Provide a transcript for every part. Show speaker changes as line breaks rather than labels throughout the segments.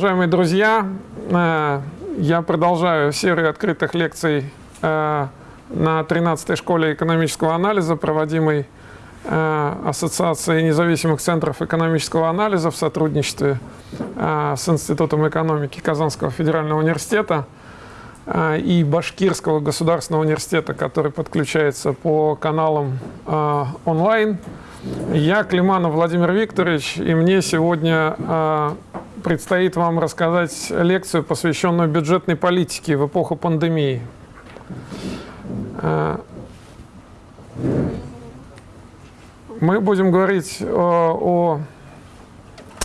Уважаемые друзья, э, я продолжаю серию открытых лекций э, на 13-й школе экономического анализа, проводимой э, Ассоциацией независимых центров экономического анализа в сотрудничестве с Институтом экономики Казанского федерального университета и Башкирского государственного университета, который подключается по каналам онлайн. Я Климанов Владимир Викторович, и мне сегодня предстоит вам рассказать лекцию, посвященную бюджетной политике в эпоху пандемии. Э, мы будем говорить о, о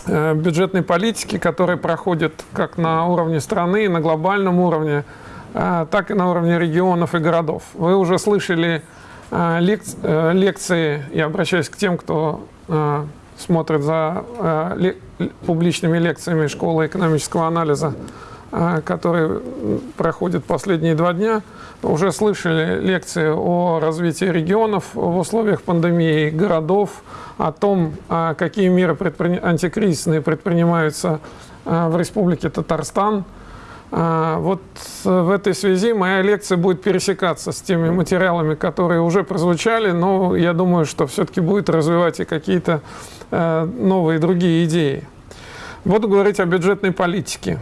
э, бюджетной политике, которая проходит как на уровне страны, на глобальном уровне, э, так и на уровне регионов и городов. Вы уже слышали лекции, я обращаюсь к тем, кто смотрит за э, публичными лекциями школы экономического анализа, э, которые проходят последние два дня, уже слышали лекции о развитии регионов в условиях пандемии, городов, о том, э, какие меры антикризисные предпринимаются э, в Республике Татарстан – а, вот в этой связи моя лекция будет пересекаться с теми материалами, которые уже прозвучали, но я думаю, что все-таки будет развивать и какие-то э, новые другие идеи. Буду говорить о бюджетной политике.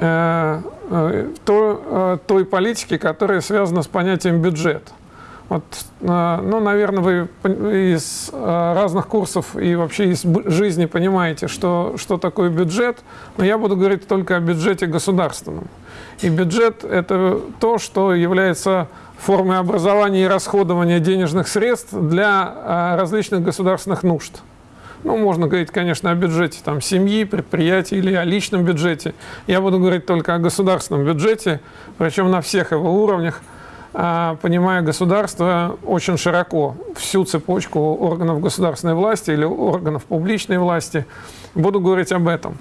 Э, э, той политике, которая связана с понятием бюджет. Вот, ну, наверное, вы из разных курсов и вообще из жизни понимаете, что, что такое бюджет, но я буду говорить только о бюджете государственном. И бюджет – это то, что является формой образования и расходования денежных средств для различных государственных нужд. Ну, можно говорить, конечно, о бюджете там, семьи, предприятий или о личном бюджете. Я буду говорить только о государственном бюджете, причем на всех его уровнях – понимая государство очень широко, всю цепочку органов государственной власти или органов публичной власти. Буду говорить об этом.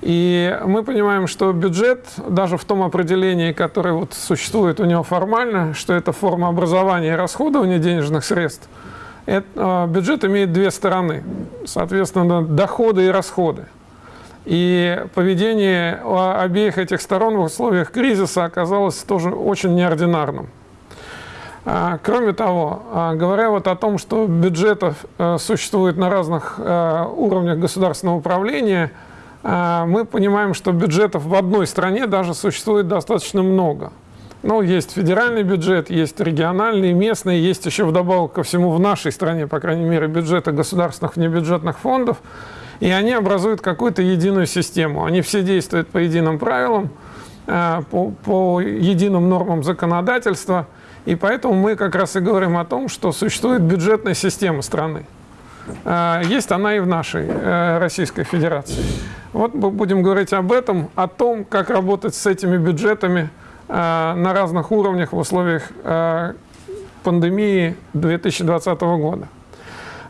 И мы понимаем, что бюджет, даже в том определении, которое вот существует у него формально, что это форма образования и расходования денежных средств, это, а, бюджет имеет две стороны, соответственно, доходы и расходы. И поведение обеих этих сторон в условиях кризиса оказалось тоже очень неординарным. А, кроме того, а, говоря вот о том, что бюджетов э, существует на разных э, уровнях государственного управления, а, мы понимаем, что бюджетов в одной стране даже существует достаточно много. Ну, есть федеральный бюджет, есть региональный, местный, есть еще вдобавок ко всему в нашей стране, по крайней мере, бюджеты государственных внебюджетных фондов, и они образуют какую-то единую систему. Они все действуют по единым правилам, э, по, по единым нормам законодательства – и поэтому мы как раз и говорим о том, что существует бюджетная система страны. А, есть она и в нашей э, Российской Федерации. Вот мы будем говорить об этом, о том, как работать с этими бюджетами э, на разных уровнях в условиях э, пандемии 2020 года.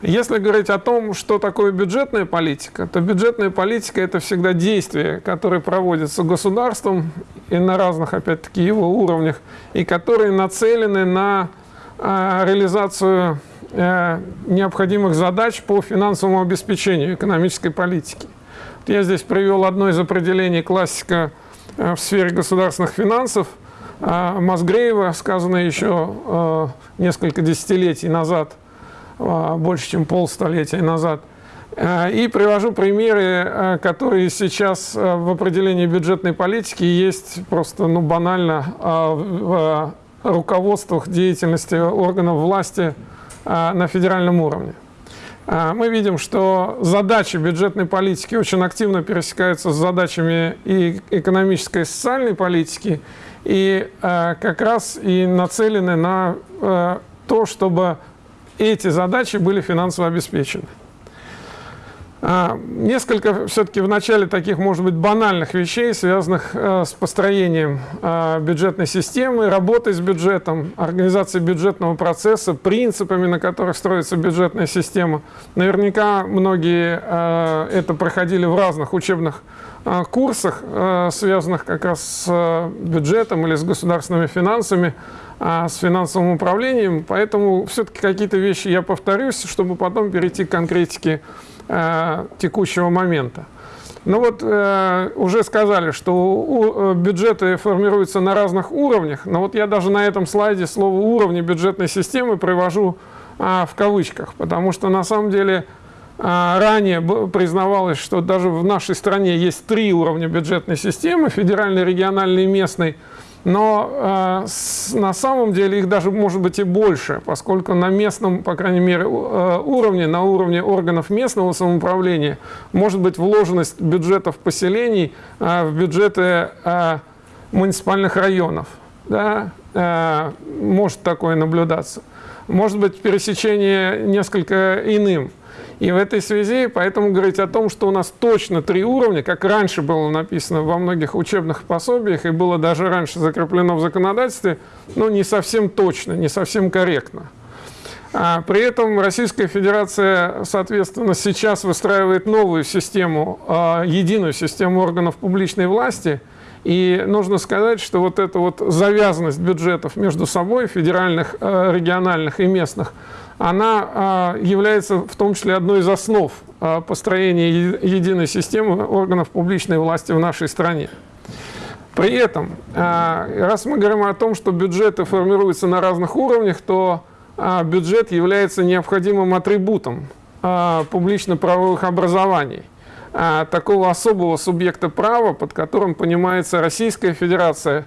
Если говорить о том, что такое бюджетная политика, то бюджетная политика – это всегда действия, которые проводятся государством и на разных, опять-таки, его уровнях, и которые нацелены на э, реализацию э, необходимых задач по финансовому обеспечению экономической политики. Я здесь привел одно из определений классика э, в сфере государственных финансов Мазгреева, сказанное еще несколько десятилетий назад – больше, чем полстолетия назад. А, и привожу примеры, а, которые сейчас в определении бюджетной политики есть просто ну, банально в руководствах деятельности органов власти на федеральном уровне. Мы видим, что задачи бюджетной политики очень активно пересекаются с задачами и экономической, и социальной политики, и как раз и нацелены на то, чтобы эти задачи были финансово обеспечены. А, несколько все-таки в начале таких, может быть, банальных вещей, связанных э, с построением э, бюджетной системы, работой с бюджетом, организацией бюджетного процесса, принципами, на которых строится бюджетная система. Наверняка многие э, это проходили в разных учебных курсах, связанных как раз с бюджетом или с государственными финансами а, с финансовым управлением, поэтому все-таки какие-то вещи я повторюсь, чтобы потом перейти к конкретике а, текущего момента. Ну вот э, уже сказали, что у, э, бюджеты формируются на разных уровнях, но вот я даже на этом слайде слово уровни бюджетной системы привожу э, в кавычках, потому что на самом деле э, ранее признавалось, что даже в нашей стране есть три уровня бюджетной системы, федеральный, региональный и местный, но э, на самом деле их даже может быть и больше, поскольку на местном, по крайней мере, э, уровне, на уровне органов местного самоуправления может быть вложенность бюджетов поселений э, в бюджеты э, муниципальных районов. Да? Э, может такое наблюдаться. Может быть пересечение несколько иным. И в этой связи поэтому говорить о том, что у нас точно три уровня, как раньше было написано во многих учебных пособиях и было даже раньше закреплено в законодательстве, ну не совсем точно, не совсем корректно. А при этом Российская Федерация, соответственно, сейчас выстраивает новую систему, а, единую систему органов публичной власти. И нужно сказать, что вот эта вот завязанность бюджетов между собой, федеральных, а, региональных и местных, она а, является в том числе одной из основ а, построения единой системы органов публичной власти в нашей стране. При этом, а, раз мы говорим о том, что бюджеты формируются на разных уровнях, то бюджет является необходимым атрибутом публично-правовых образований такого особого субъекта права, под которым понимается Российская Федерация,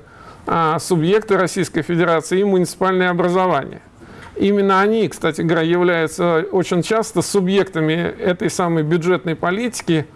субъекты Российской Федерации и муниципальное образование. Именно они, кстати говоря, являются очень часто субъектами этой самой бюджетной политики.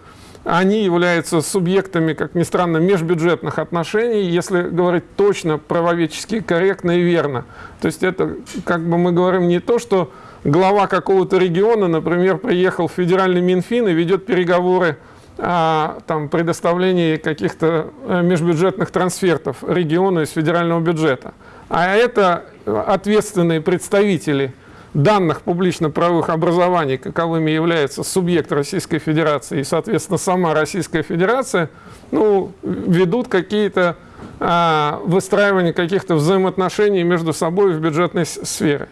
Они являются субъектами, как ни странно, межбюджетных отношений, если говорить точно, правоведчески корректно и верно. То есть это, как бы мы говорим, не то, что глава какого-то региона, например, приехал в федеральный Минфин и ведет переговоры о там, предоставлении каких-то э, межбюджетных трансфертов региону из федерального бюджета. А это ответственные представители данных публично-правовых образований, каковыми является субъект Российской Федерации и, соответственно, сама Российская Федерация, ну, ведут какие-то а, выстраивания каких-то взаимоотношений между собой в бюджетной сфере.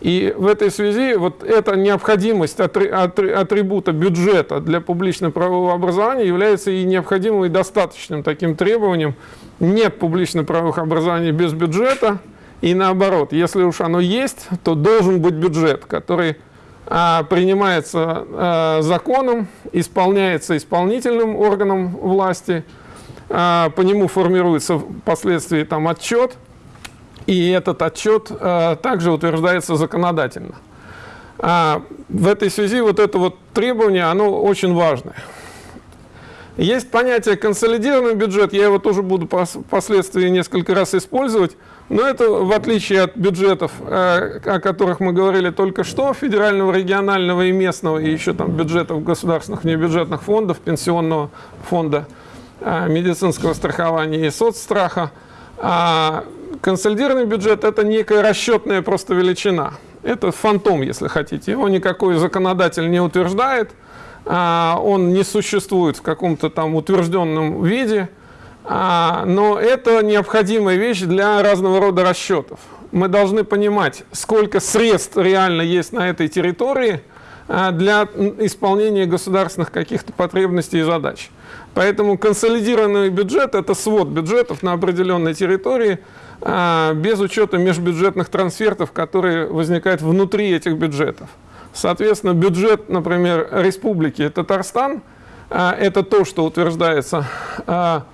И в этой связи вот эта необходимость атрибута бюджета для публично-правового образования является и необходимым, и достаточным таким требованием. Нет публично-правовых образований без бюджета – и наоборот, если уж оно есть, то должен быть бюджет, который а, принимается а, законом, исполняется исполнительным органом власти, а, по нему формируется впоследствии там отчет, и этот отчет а, также утверждается законодательно. А, в этой связи вот это вот требование, оно очень важное. Есть понятие консолидированный бюджет, я его тоже буду впоследствии несколько раз использовать, но это в отличие от бюджетов, э, о которых мы говорили только что, федерального, регионального и местного, и еще там бюджетов государственных небюджетных фондов, пенсионного фонда, э, медицинского страхования и соцстраха, а консолидированный бюджет – это некая расчетная просто величина. Это фантом, если хотите. Его никакой законодатель не утверждает – он не существует в каком-то там утвержденном виде, а, но это необходимая вещь для разного рода расчетов. Мы должны понимать, сколько средств реально есть на этой территории а, для исполнения государственных каких-то потребностей и задач. Поэтому консолидированный бюджет – это свод бюджетов на определенной территории, без учета межбюджетных трансфертов, которые возникают внутри этих бюджетов. Соответственно, бюджет, например, Республики Татарстан а, – это то, что утверждается а,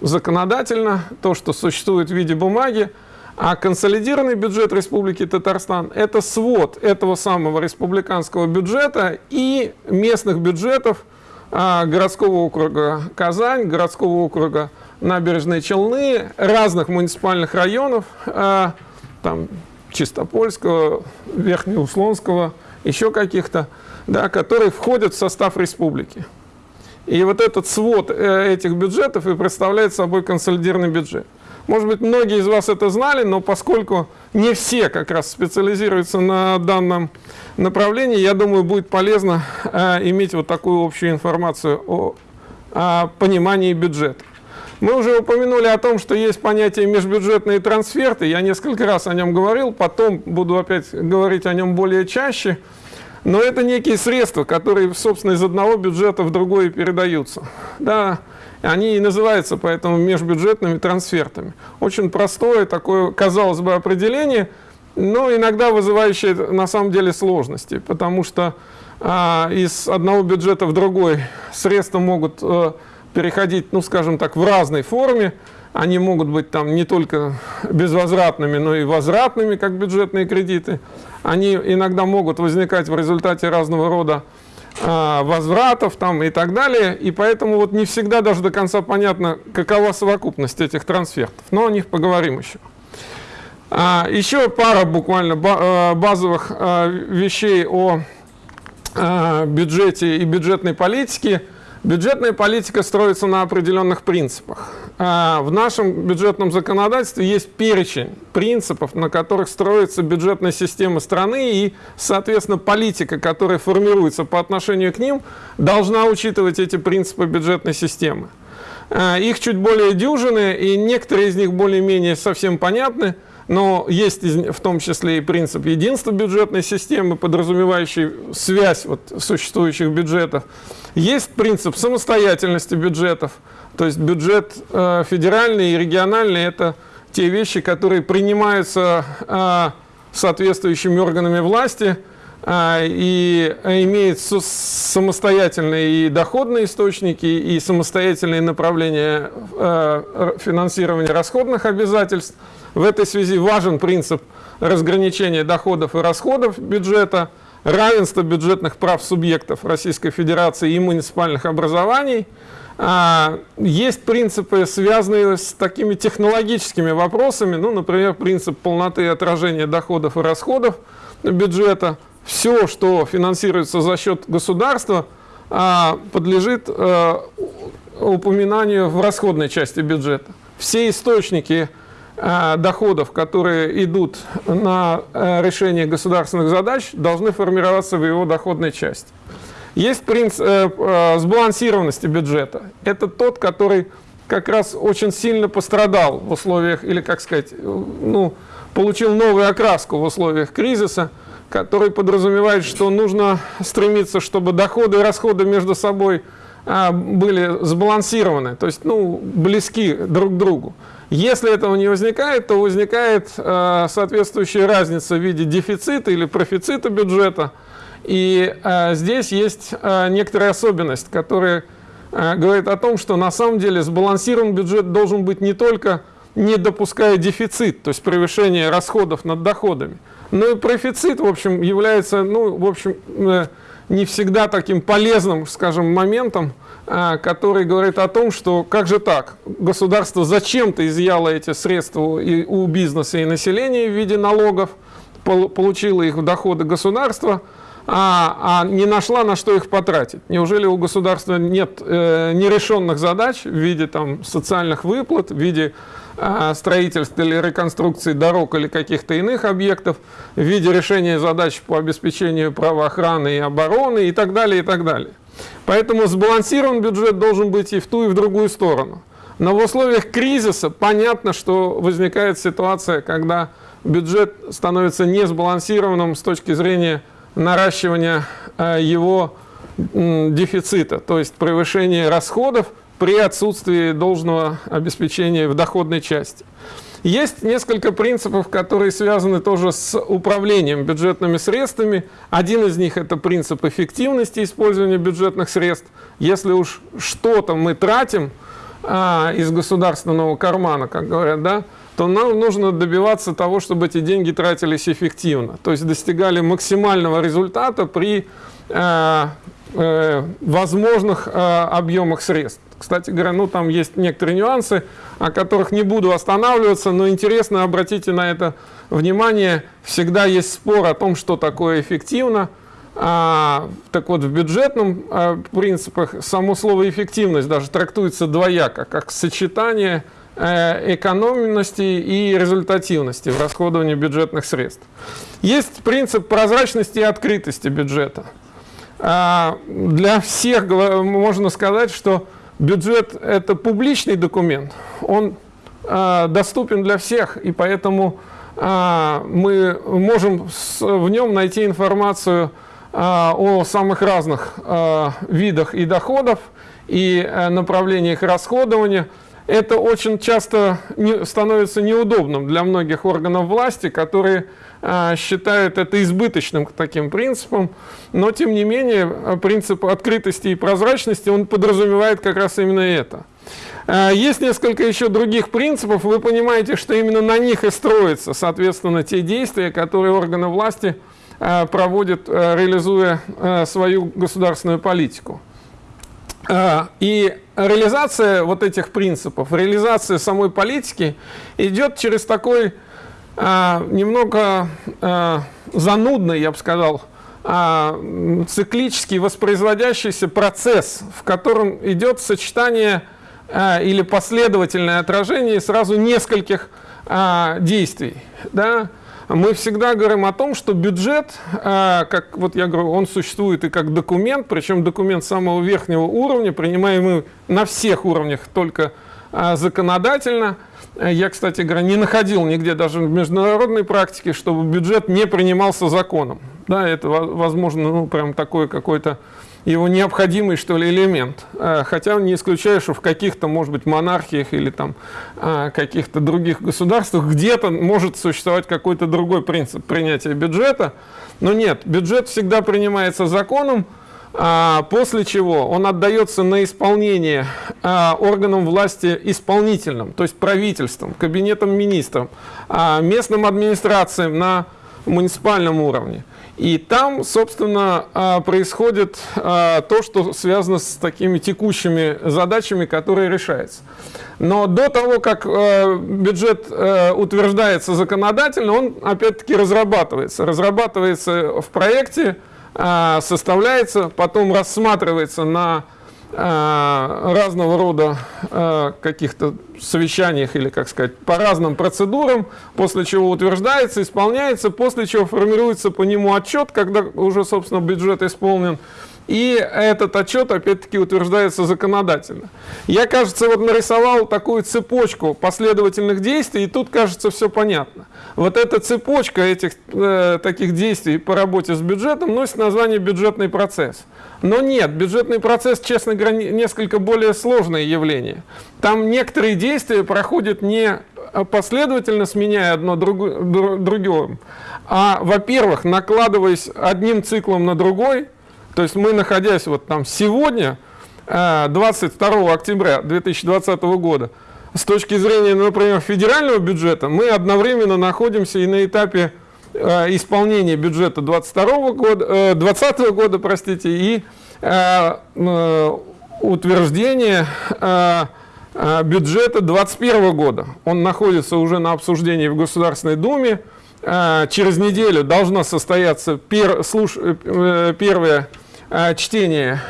законодательно, то, что существует в виде бумаги, а консолидированный бюджет Республики Татарстан – это свод этого самого республиканского бюджета и местных бюджетов а, городского округа Казань, городского округа Набережные Челны, разных муниципальных районов, там, Чистопольского, Верхнеуслонского, еще каких-то, да, которые входят в состав республики. И вот этот свод э, этих бюджетов и представляет собой консолидированный бюджет. Может быть, многие из вас это знали, но поскольку не все как раз специализируются на данном направлении, я думаю, будет полезно э, иметь вот такую общую информацию о, о понимании бюджета. Мы уже упомянули о том, что есть понятие межбюджетные трансферты. Я несколько раз о нем говорил, потом буду опять говорить о нем более чаще. но это некие средства, которые, собственно, из одного бюджета в другой передаются. Да, они и называются поэтому межбюджетными трансфертами. Очень простое такое, казалось бы, определение, но иногда вызывающее на самом деле сложности, потому что а, из одного бюджета в другой средства могут а, переходить, ну, скажем так, в разной форме. Они могут быть там не только безвозвратными, но и возвратными, как бюджетные кредиты. Они иногда могут возникать в результате разного рода а, возвратов там и так далее. И поэтому вот не всегда даже до конца понятно, какова совокупность этих трансфертов. Но о них поговорим еще. А, еще пара буквально а, базовых вещей о бюджете и бюджетной политике. Бюджетная политика строится на определенных принципах. А, в нашем бюджетном законодательстве есть перечень принципов, на которых строится бюджетная система страны и, соответственно, политика, которая формируется по отношению к ним, должна учитывать эти принципы бюджетной системы. А, их чуть более дюжины, и некоторые из них более-менее совсем понятны – но есть в том числе и принцип единства бюджетной системы, подразумевающий связь вот существующих бюджетов. Есть принцип самостоятельности бюджетов, то есть бюджет э, федеральный и региональный – это те вещи, которые принимаются э, соответствующими органами власти э, и имеют самостоятельные и доходные источники, и самостоятельные направления э, финансирования расходных обязательств – в этой связи важен принцип разграничения доходов и расходов бюджета, равенство бюджетных прав субъектов Российской Федерации и муниципальных образований. А, есть принципы, связанные с такими технологическими вопросами, ну, например, принцип полноты отражения доходов и расходов бюджета. Все, что финансируется за счет государства, а, подлежит а, упоминанию в расходной части бюджета. Все источники Э, доходов, которые идут на э, решение государственных задач, должны формироваться в его доходной части. Есть принцип э, сбалансированности бюджета. Это тот, который как раз очень сильно пострадал в условиях, или, как сказать, ну, получил новую окраску в условиях кризиса, который подразумевает, что нужно стремиться, чтобы доходы и расходы между собой были сбалансированы, то есть ну, близки друг к другу. Если этого не возникает, то возникает э, соответствующая разница в виде дефицита или профицита бюджета. И э, здесь есть э, некоторая особенность, которая говорит о том, что на самом деле сбалансирован бюджет должен быть не только не допуская дефицит, то есть превышение расходов над доходами, но и профицит, в общем, является, ну, в общем, не всегда таким полезным, скажем, моментом, который говорит о том, что как же так, государство зачем-то изъяло эти средства и у бизнеса и населения в виде налогов, получило их в доходы государства, а, а не нашла на что их потратить. Неужели у государства нет э, нерешенных задач в виде там, социальных выплат, в виде э, строительства или реконструкции дорог или каких-то иных объектов, в виде решения задач по обеспечению правоохраны и обороны и так далее, и так далее. Поэтому сбалансирован бюджет должен быть и в ту, и в другую сторону. Но в условиях кризиса понятно, что возникает ситуация, когда бюджет становится несбалансированным с точки зрения наращивания э, его дефицита, то есть превышения расходов при отсутствии должного обеспечения в доходной части. Есть несколько принципов, которые связаны тоже с управлением бюджетными средствами. Один из них – это принцип эффективности использования бюджетных средств. Если уж что-то мы тратим а, из государственного кармана, как говорят, да, то нам нужно добиваться того, чтобы эти деньги тратились эффективно. То есть достигали максимального результата при э, возможных э, объемах средств. Кстати говоря, ну там есть некоторые нюансы, о которых не буду останавливаться, но интересно, обратите на это внимание, всегда есть спор о том, что такое эффективно. А, так вот, в бюджетном а, принципах само слово эффективность даже трактуется двояко, как сочетание э, экономности и результативности в расходовании бюджетных средств. Есть принцип прозрачности и открытости бюджета. А, для всех можно сказать, что бюджет – это публичный документ, он э, доступен для всех, и поэтому э, мы можем в нем найти информацию о самых разных видах и доходов, и направлениях расходования – это очень часто становится неудобным для многих органов власти, которые а, считают это избыточным таким принципом, но тем не менее а, принцип открытости и прозрачности, он подразумевает как раз именно это. А, есть несколько еще других принципов, вы понимаете, что именно на них и строятся, соответственно, те действия, которые органы власти а, проводят, а, реализуя а, свою государственную политику. А, и реализация вот этих принципов, реализация самой политики идет через такой а, немного а, занудный, я бы сказал, циклический воспроизводящийся процесс, в котором идет сочетание или последовательное отражение сразу нескольких действий. Да? мы всегда говорим о том, что бюджет, а, как вот я говорю, он существует и как документ, причем документ самого верхнего уровня, принимаемый на всех уровнях только а, законодательно. Я, кстати говоря, не находил нигде даже в международной практике, чтобы бюджет не принимался законом. Да, это, возможно, ну, прям такое какое-то его необходимый, что ли, элемент. Э, хотя не исключаю, что в каких-то, может быть, монархиях или там э, каких-то других государствах где-то может существовать какой-то другой принцип принятия бюджета. Но нет, бюджет всегда принимается законом, а после чего он отдается на исполнение а, органам власти исполнительным, то есть правительством, кабинетом министров, а, местным администрациям на муниципальном уровне. И там, собственно, а, происходит а, то, что связано с такими текущими задачами, которые решаются. Но до того, как а, бюджет утверждается законодательно, он опять-таки разрабатывается. Разрабатывается в проекте, составляется, потом рассматривается на Э, разного рода э, каких-то совещаниях или, как сказать, по разным процедурам, после чего утверждается, исполняется, после чего формируется по нему отчет, когда уже, собственно, бюджет исполнен, и этот отчет, опять-таки, утверждается законодательно. Я, кажется, вот нарисовал такую цепочку последовательных действий, и тут, кажется, все понятно. Вот эта цепочка этих э, таких действий по работе с бюджетом носит название бюджетный процесс. Но нет, бюджетный процесс, честно говоря, несколько более сложное явление. Там некоторые действия проходят не последовательно, сменяя одно другим, а, во-первых, накладываясь одним циклом на другой, то есть мы, находясь вот там сегодня, 22 э, октября 2020 года, с точки зрения, например, федерального бюджета, мы одновременно находимся и на этапе Э, исполнения бюджета 22 года, 20 э, года, простите, и утверждение бюджета 2021 года. Он находится уже на обсуждении в Государственной Думе. Через неделю должно состояться пер, первое чтение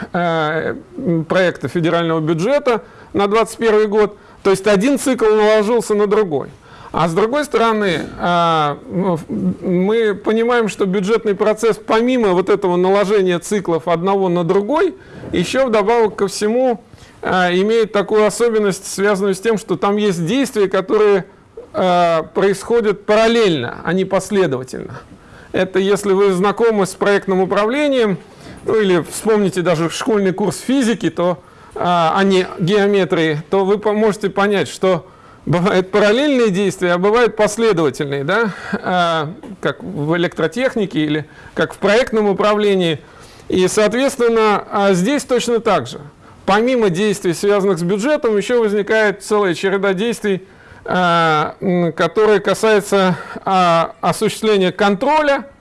проекта федерального бюджета на 2021 год. То есть один цикл наложился на другой. А с другой стороны, а, мы понимаем, что бюджетный процесс, помимо вот этого наложения циклов одного на другой, еще вдобавок ко всему а, имеет такую особенность, связанную с тем, что там есть действия, которые а, происходят параллельно, а не последовательно. Это если вы знакомы с проектным управлением, ну или вспомните даже школьный курс физики, то, а не геометрии, то вы можете понять, что Бывают параллельные действия, а бывают последовательные, да, а, как в электротехнике или как в проектном управлении. И, соответственно, а здесь точно так же. Помимо действий, связанных с бюджетом, еще возникает целая череда действий, а, которые касаются а, осуществления контроля, а,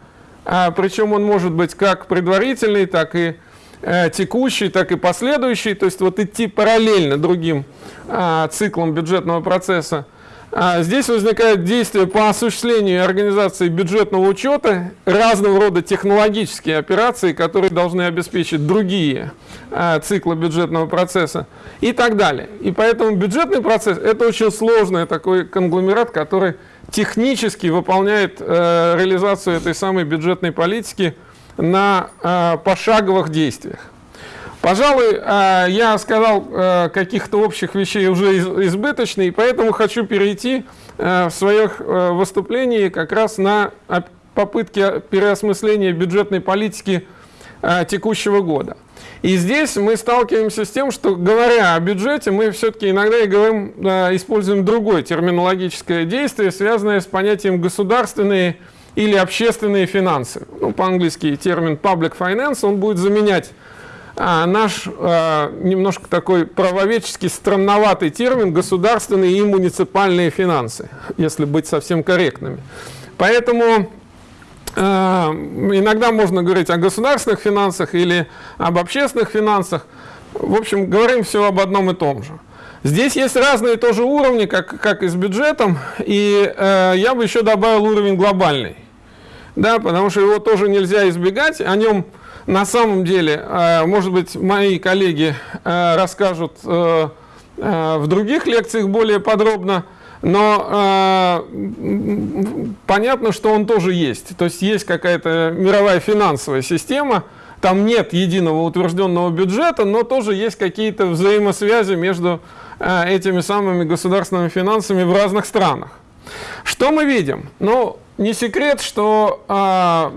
причем он может быть как предварительный, так и Э, текущий, так и последующий, то есть вот идти параллельно другим а, циклам бюджетного процесса. А, здесь возникают действия по осуществлению организации бюджетного учета, разного рода технологические операции, которые должны обеспечить другие а, циклы бюджетного процесса и так далее. И поэтому бюджетный процесс – это очень сложный такой конгломерат, который технически выполняет э, реализацию этой самой бюджетной политики – на э, пошаговых действиях. Пожалуй, э, я сказал э, каких-то общих вещей уже из, избыточно, и поэтому хочу перейти э, в своих выступлении как раз на попытки переосмысления бюджетной политики текущего года. И здесь мы сталкиваемся с тем, что говоря о бюджете, мы все-таки иногда и говорим, используем другое терминологическое действие, связанное с понятием государственные или общественные финансы. Ну, по-английски термин public finance, он будет заменять а, наш а, немножко такой правоведческий странноватый термин государственные и муниципальные финансы, если быть совсем корректными. Поэтому а, иногда можно говорить о государственных финансах или об общественных финансах. В общем, говорим все об одном и том же. Здесь есть разные тоже уровни, как, как и с бюджетом, и э, я бы еще добавил уровень глобальный. Да, потому что его тоже нельзя избегать, о нем на самом деле, э, может быть, мои коллеги э, расскажут э, в других лекциях более подробно, но понятно, что он тоже есть. То есть есть какая-то мировая финансовая система, там нет единого утвержденного бюджета, но тоже есть какие-то взаимосвязи между этими самыми государственными финансами в разных странах. Что мы видим? Ну, не секрет, что а,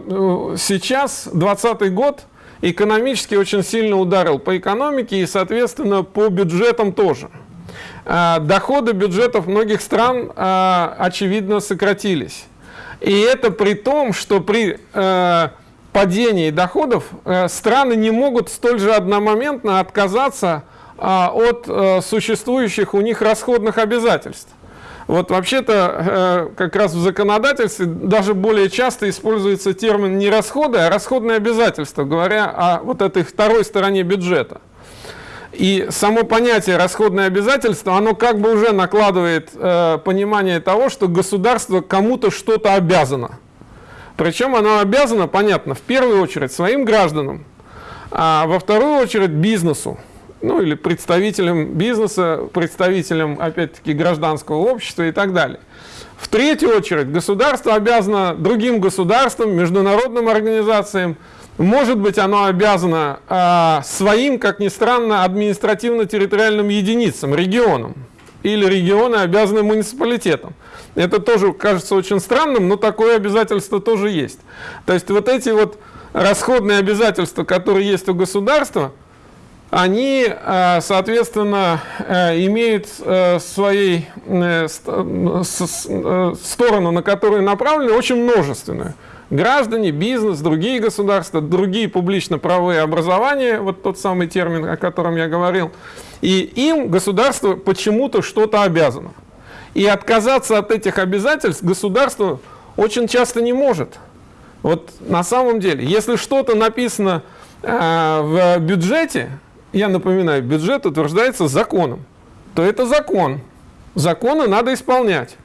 сейчас, 2020 год, экономически очень сильно ударил по экономике и, соответственно, по бюджетам тоже. А, доходы бюджетов многих стран, а, очевидно, сократились. И это при том, что при а, падении доходов а, страны не могут столь же одномоментно отказаться а, от а, существующих у них расходных обязательств. Вот вообще-то э, как раз в законодательстве даже более часто используется термин не расходы, а расходные обязательства, говоря о вот этой второй стороне бюджета. И само понятие расходное обязательство, оно как бы уже накладывает э, понимание того, что государство кому-то что-то обязано. Причем оно обязано, понятно, в первую очередь своим гражданам, а во вторую очередь бизнесу ну или представителям бизнеса, представителям, опять-таки, гражданского общества и так далее. В третью очередь, государство обязано другим государствам, международным организациям, может быть, оно обязано э, своим, как ни странно, административно-территориальным единицам, регионам, или регионы обязаны муниципалитетам. Это тоже кажется очень странным, но такое обязательство тоже есть. То есть вот эти вот расходные обязательства, которые есть у государства, они, э, соответственно, э, имеют э, своей сторону, на которую направлены, очень множественную. Граждане, бизнес, другие государства, другие публично-правовые образования, вот тот самый термин, о котором я говорил, и им государство почему-то что-то обязано. И отказаться от этих обязательств государство очень часто не может. Вот на самом деле, если что-то написано в бюджете, я напоминаю, бюджет утверждается законом, то это закон. Законы надо исполнять.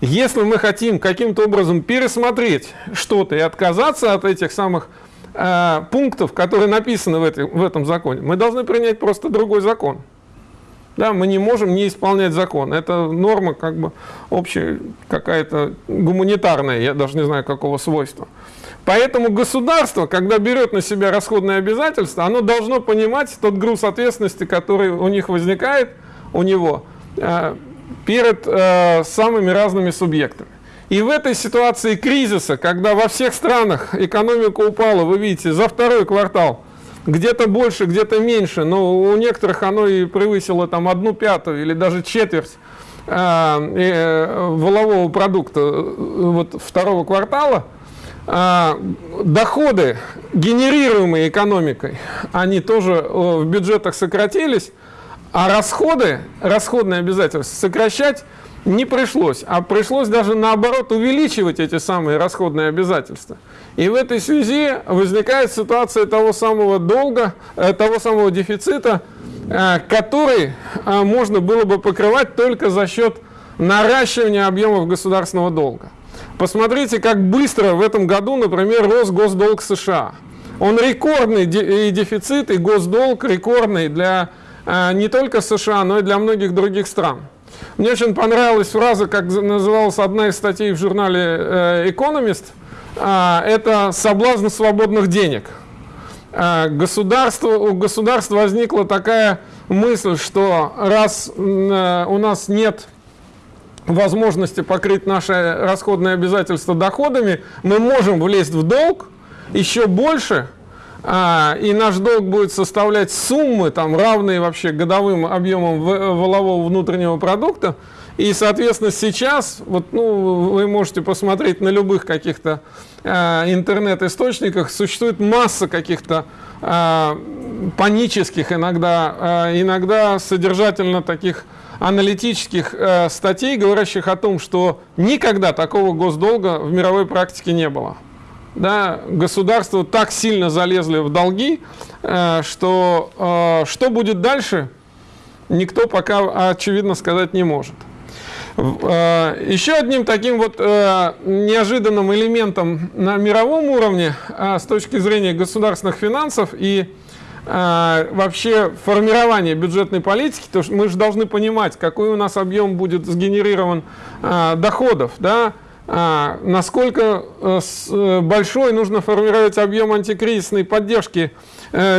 Если мы хотим каким-то образом пересмотреть что-то и отказаться от этих самых э, пунктов, которые написаны в, этой, в этом законе, мы должны принять просто другой закон. Да, мы не можем не исполнять закон. Это норма как бы общая, какая-то гуманитарная, я даже не знаю какого свойства. Поэтому государство, когда берет на себя расходные обязательства, оно должно понимать тот груз ответственности, который у них возникает, у него, э, перед э, самыми разными субъектами. И в этой ситуации кризиса, когда во всех странах экономика упала, вы видите, за второй квартал, где-то больше, где-то меньше, но у некоторых оно и превысило там одну пятую или даже четверть э, э, волового продукта э, вот, второго квартала, доходы, генерируемые экономикой, они тоже э, в бюджетах сократились, а расходы, расходные обязательства сокращать не пришлось, а пришлось даже наоборот увеличивать эти самые расходные обязательства. И в этой связи возникает ситуация того самого долга, э, того самого дефицита, э, который можно было бы покрывать только за счет наращивания объемов государственного долга. Посмотрите, как быстро в этом году, например, рос госдолг США. Он рекордный, и дефицит, и госдолг рекордный для э, не только США, но и для многих других стран. Мне очень понравилась фраза, как называлась одна из статей в журнале э, Economist, э, это «соблазн свободных денег». Государство, у государства возникла такая мысль, что раз у нас нет возможности покрыть наши расходные обязательства доходами, мы можем влезть в долг еще больше, а, и наш долг будет составлять суммы, там, равные вообще годовым объемам валового внутреннего продукта, и, соответственно, сейчас, вот, ну, вы можете посмотреть на любых каких-то э, интернет-источниках, существует масса каких-то э, панических, иногда, э, иногда содержательно таких аналитических э, статей, говорящих о том, что никогда такого госдолга в мировой практике не было. Да, государства так сильно залезли в долги, э, что э, что будет дальше, никто пока очевидно сказать не может. Э, еще одним таким вот э, неожиданным элементом на мировом уровне э, с точки зрения государственных финансов и вообще формирования бюджетной политики, то мы же должны понимать, какой у нас объем будет сгенерирован доходов, да, насколько большой нужно формировать объем антикризисной поддержки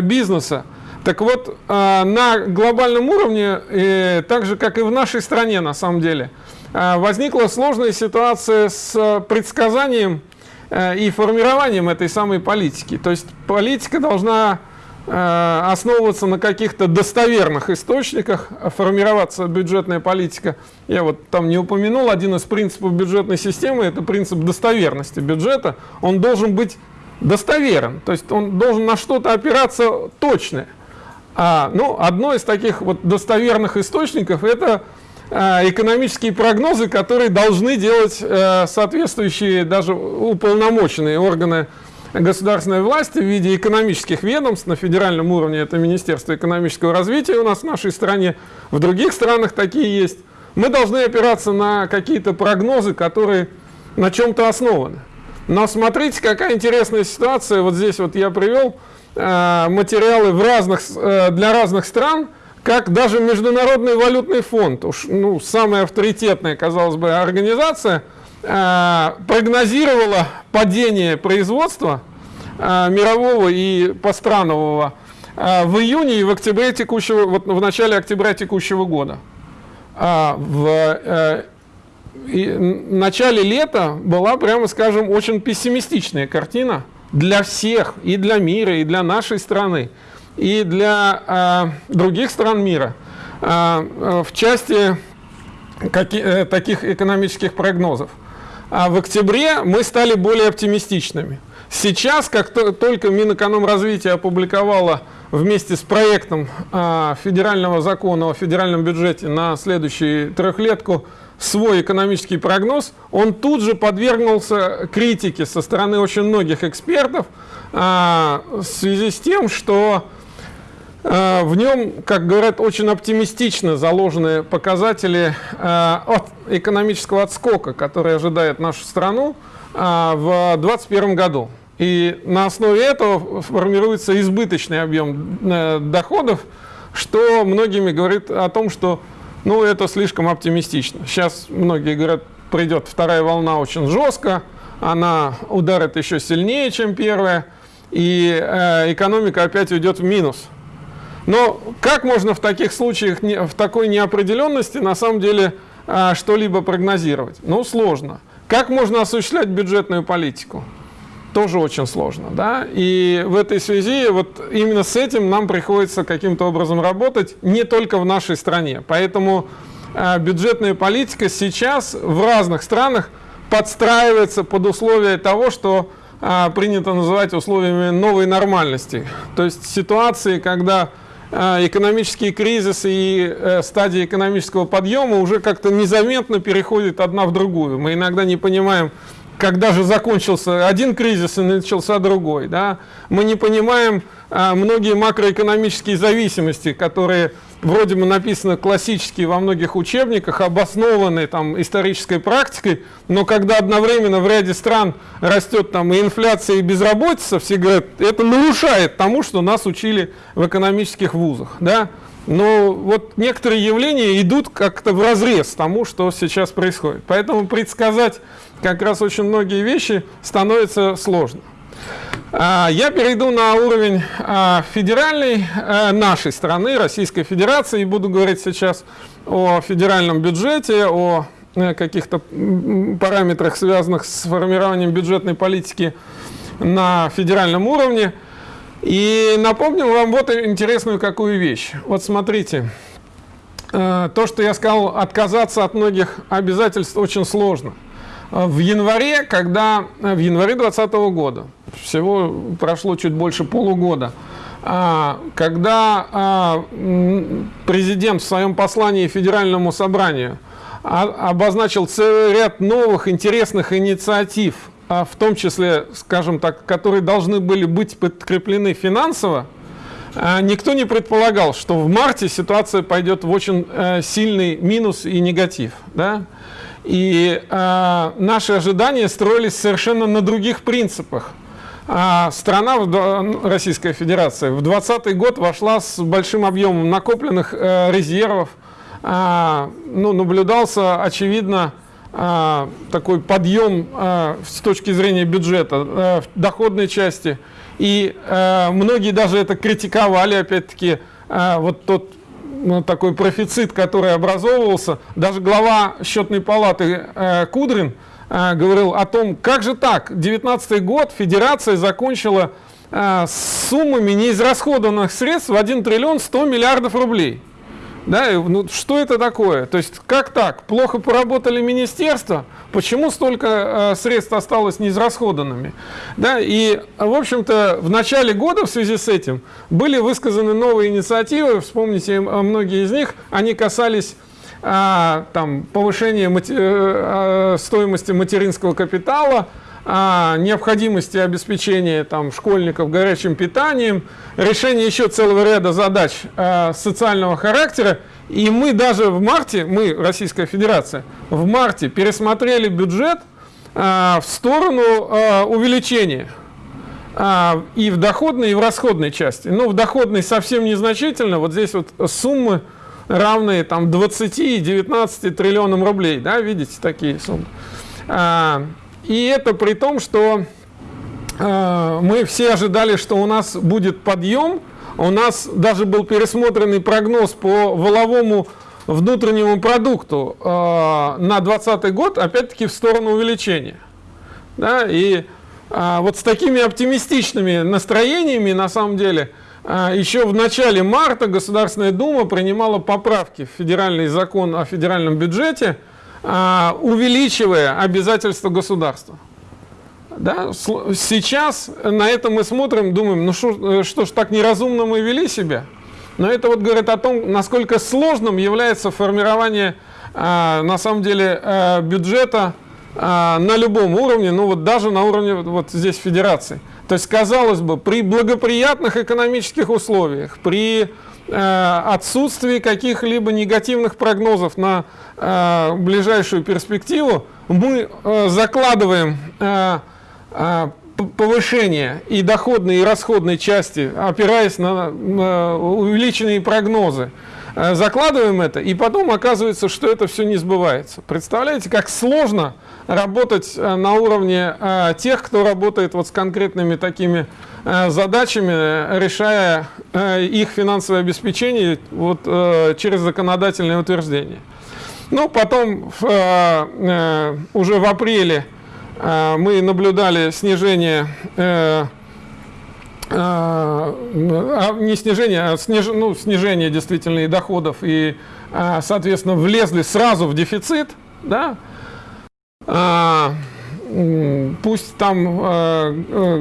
бизнеса. Так вот, на глобальном уровне, так же, как и в нашей стране, на самом деле, Э, возникла сложная ситуация с э, предсказанием э, и формированием этой самой политики. То есть политика должна основываться на каких-то достоверных источниках, формироваться бюджетная политика. Я вот там не упомянул, один из принципов бюджетной системы – это принцип достоверности бюджета. Он должен быть достоверен, то есть он должен на что-то опираться точное. А, ну, одно из таких вот достоверных источников – это Э, экономические прогнозы, которые должны делать э, соответствующие даже уполномоченные органы государственной власти в виде экономических ведомств на федеральном уровне, это Министерство экономического развития у нас в нашей стране, в других странах такие есть. Мы должны опираться на какие-то прогнозы, которые на чем-то основаны. Но смотрите, какая интересная ситуация. Вот здесь вот я привел э, материалы в разных, э, для разных стран, как даже Международный валютный фонд, уж, ну, самая авторитетная, казалось бы, организация, прогнозировала падение производства э, мирового и постранового э, в июне и в октябре текущего, вот в начале октября текущего года. А в э, начале лета была, прямо скажем, очень пессимистичная картина для всех, и для мира, и для нашей страны и для э, других стран мира э, в части э, таких экономических прогнозов. А в октябре мы стали более оптимистичными. Сейчас, как то, только Минэкономразвитие опубликовало вместе с проектом э, федерального закона о федеральном бюджете на следующую трехлетку свой экономический прогноз, он тут же подвергнулся критике со стороны очень многих экспертов э, в связи с тем, что в нем, как говорят, очень оптимистично заложены показатели э, от экономического отскока, который ожидает нашу страну э, в 2021 году. И на основе этого формируется избыточный объем доходов, что многими говорит о том, что ну, это слишком оптимистично. Сейчас многие говорят, придет вторая волна очень жестко, она ударит еще сильнее, чем первая, и экономика опять уйдет в минус. Но как можно в таких случаях, в такой неопределенности, на самом деле, а, что-либо прогнозировать? Ну, сложно. Как можно осуществлять бюджетную политику? Тоже очень сложно. Да? И в этой связи вот именно с этим нам приходится каким-то образом работать не только в нашей стране. Поэтому а, бюджетная политика сейчас в разных странах подстраивается под условия того, что а, принято называть условиями новой нормальности. То есть ситуации, когда экономические кризисы и э, стадии экономического подъема уже как-то незаметно переходят одна в другую. Мы иногда не понимаем, когда же закончился один кризис и начался другой. Да? Мы не понимаем а, многие макроэкономические зависимости, которые вроде бы написаны классически во многих учебниках, обоснованы там исторической практикой, но когда одновременно в ряде стран растет там и инфляция, и безработица, все говорят, это нарушает тому, что нас учили в экономических вузах. Да? Но вот некоторые явления идут как-то в разрез тому, что сейчас происходит. Поэтому предсказать как раз очень многие вещи становится сложно. А, я перейду на уровень а, федеральной э, нашей страны, Российской Федерации, и буду говорить сейчас о федеральном бюджете, о э, каких-то параметрах, связанных с формированием бюджетной политики на федеральном уровне. И напомню вам вот интересную какую вещь. Вот смотрите, э, то, что я сказал, отказаться от многих обязательств очень сложно. В январе, когда в январе 2020 года, всего прошло чуть больше полугода, а, когда а, президент в своем послании Федеральному собранию а, обозначил целый ряд новых интересных инициатив, в том числе, скажем так, которые должны были быть подкреплены финансово, никто не предполагал, что в марте ситуация пойдет в очень э, сильный минус и негатив. Да? И наши ожидания строились совершенно на других принципах. А страна, Российская Федерация, в 2020 год вошла с большим объемом накопленных э, резервов. А, ну, наблюдался, очевидно, а, такой подъем с точки зрения бюджета а, в доходной части. И а, многие даже это критиковали, опять-таки, вот тот ну, такой профицит, который образовывался. Даже глава счетной палаты э, Кудрин э, говорил о том, как же так, 19 год федерация закончила э, с суммами неизрасходованных средств в 1 триллион 100 миллиардов рублей. Да, ну, что это такое? То есть как так? Плохо поработали министерства? Почему столько э, средств осталось неизрасходанными? Да, и, в общем-то, в начале года в связи с этим были высказаны новые инициативы, вспомните, многие из них, они касались а, там, повышения мати а, стоимости материнского капитала, а, необходимости обеспечения там, школьников горячим питанием, решение еще целого ряда задач а, социального характера. И мы даже в марте, мы, Российская Федерация, в марте пересмотрели бюджет а, в сторону а, увеличения а, и в доходной, и в расходной части. Но в доходной совсем незначительно. Вот здесь вот суммы равные там 20 и 19 триллионам рублей. Да, видите такие суммы. А, и это при том, что э, мы все ожидали, что у нас будет подъем. У нас даже был пересмотренный прогноз по воловому внутреннему продукту э, на 2020 год, опять-таки в сторону увеличения. Да? И э, вот с такими оптимистичными настроениями, на самом деле, еще в начале марта Государственная Дума принимала поправки в федеральный закон о федеральном бюджете, а, увеличивая обязательства государства. Да? Сейчас на это мы смотрим, думаем, ну шо, э, что ж так неразумно мы вели себя. Но это вот говорит о том, насколько сложным является формирование а, на самом деле а, бюджета а, на любом уровне, ну вот даже на уровне вот здесь федерации. То есть, казалось бы, при благоприятных экономических условиях, при Э, отсутствии каких-либо негативных прогнозов на э, ближайшую перспективу, мы э, закладываем повышение и доходной, и расходной части, опираясь на увеличенные прогнозы. Закладываем это, и потом оказывается, что это все не сбывается. Представляете, как сложно работать на уровне тех, кто работает вот с конкретными такими Э, задачами, решая э, их финансовое обеспечение вот, э, через законодательное утверждение. Ну, потом уже в апреле мы наблюдали снижение а, не снижение, а сниж, ну, снижение действительно и доходов, и, соответственно, влезли сразу в дефицит, да, пусть там э, э,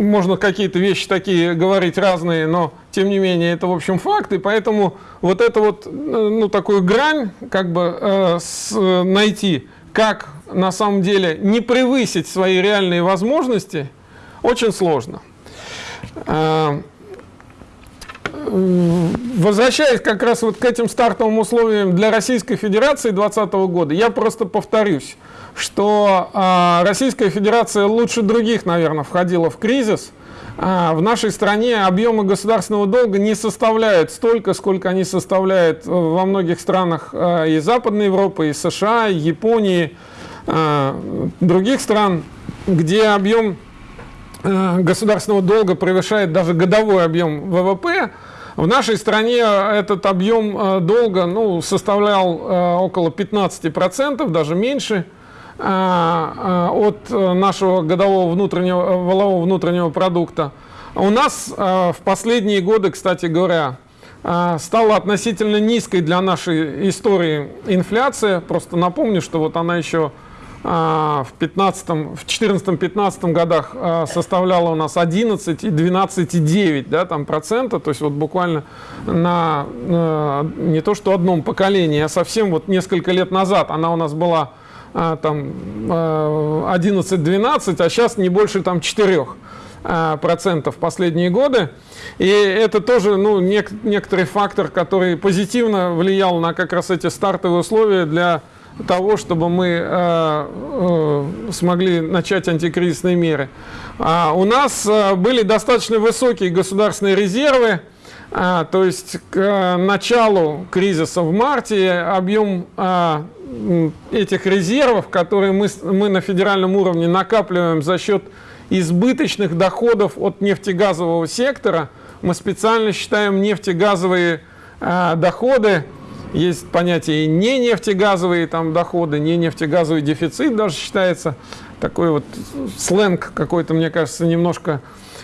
можно какие-то вещи такие говорить разные, но тем не менее это в общем факт, и поэтому вот это вот, э, ну такую грань как бы э, с, найти, как на самом деле не превысить свои реальные возможности, очень сложно. Возвращаясь как раз вот к этим стартовым условиям для Российской Федерации 2020 года, я просто повторюсь, что э, Российская Федерация лучше других, наверное, входила в кризис. Э, в нашей стране объемы государственного долга не составляют столько, сколько они составляют во многих странах э, и Западной Европы, и США, и Японии, других стран, где объем государственного долга превышает даже годовой объем ВВП, в нашей стране этот объем долга ну, составлял около 15%, даже меньше. От нашего годового внутреннего, валового внутреннего продукта. У нас в последние годы, кстати говоря, стала относительно низкой для нашей истории инфляция. Просто напомню, что вот она еще в 15 в 14-15 годах а, составляла у нас 11 и 12,9 да, там процента, то есть вот буквально на не то что одном поколении, а совсем вот несколько лет назад она у нас была а, там 11-12, а сейчас не больше там 4 процентов последние годы. И это тоже ну, нек некоторый фактор, который позитивно влиял на как раз эти стартовые условия для того, чтобы мы э, э, смогли начать антикризисные меры. А у нас э, были достаточно высокие государственные резервы, а, то есть к э, началу кризиса в марте объем а, этих резервов, которые мы, мы на федеральном уровне накапливаем за счет избыточных доходов от нефтегазового сектора, мы специально считаем нефтегазовые а, доходы есть понятие не нефтегазовые там доходы, не нефтегазовый дефицит даже считается. Такой вот сленг какой-то, мне кажется, немножко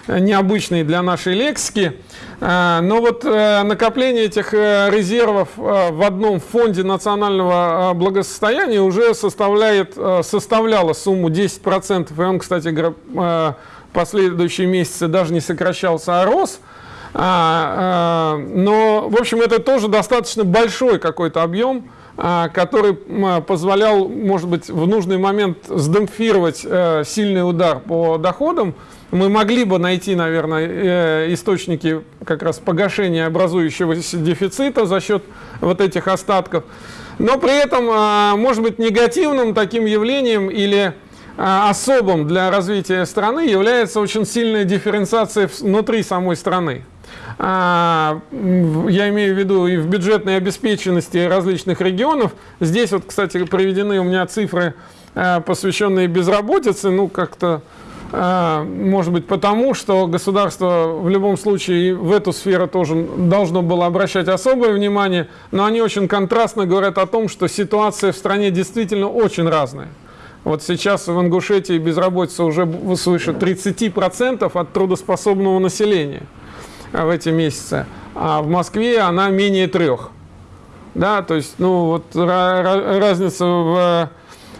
необычный для нашей лексики. А, но вот э, накопление этих э, резервов э, в одном фонде национального благосостояния уже составляет, составляло сумму 10%. И он, кстати последующие месяцы даже не сокращался, а рос. А, а, но, в общем, это тоже достаточно большой какой-то объем, а, который позволял, может быть, в нужный момент сдемпфировать э, сильный удар по доходам. Мы могли бы найти, наверное, э, источники как раз погашения образующегося дефицита за счет вот этих остатков. Но при этом, может быть, негативным таким явлением или особым для развития страны является очень сильная дифференциация внутри самой страны. А, я имею в виду и в бюджетной обеспеченности различных регионов. Здесь вот, кстати, приведены у меня цифры, а, посвященные безработице, ну, как-то, а, может быть, потому, что государство в любом случае в эту сферу тоже должно было обращать особое внимание, но они очень контрастно говорят о том, что ситуация в стране действительно очень разная. Вот сейчас в Ингушетии безработица уже свыше 30% от трудоспособного населения в эти месяцы, а в Москве она менее трех. Да, то есть, ну, вот разница в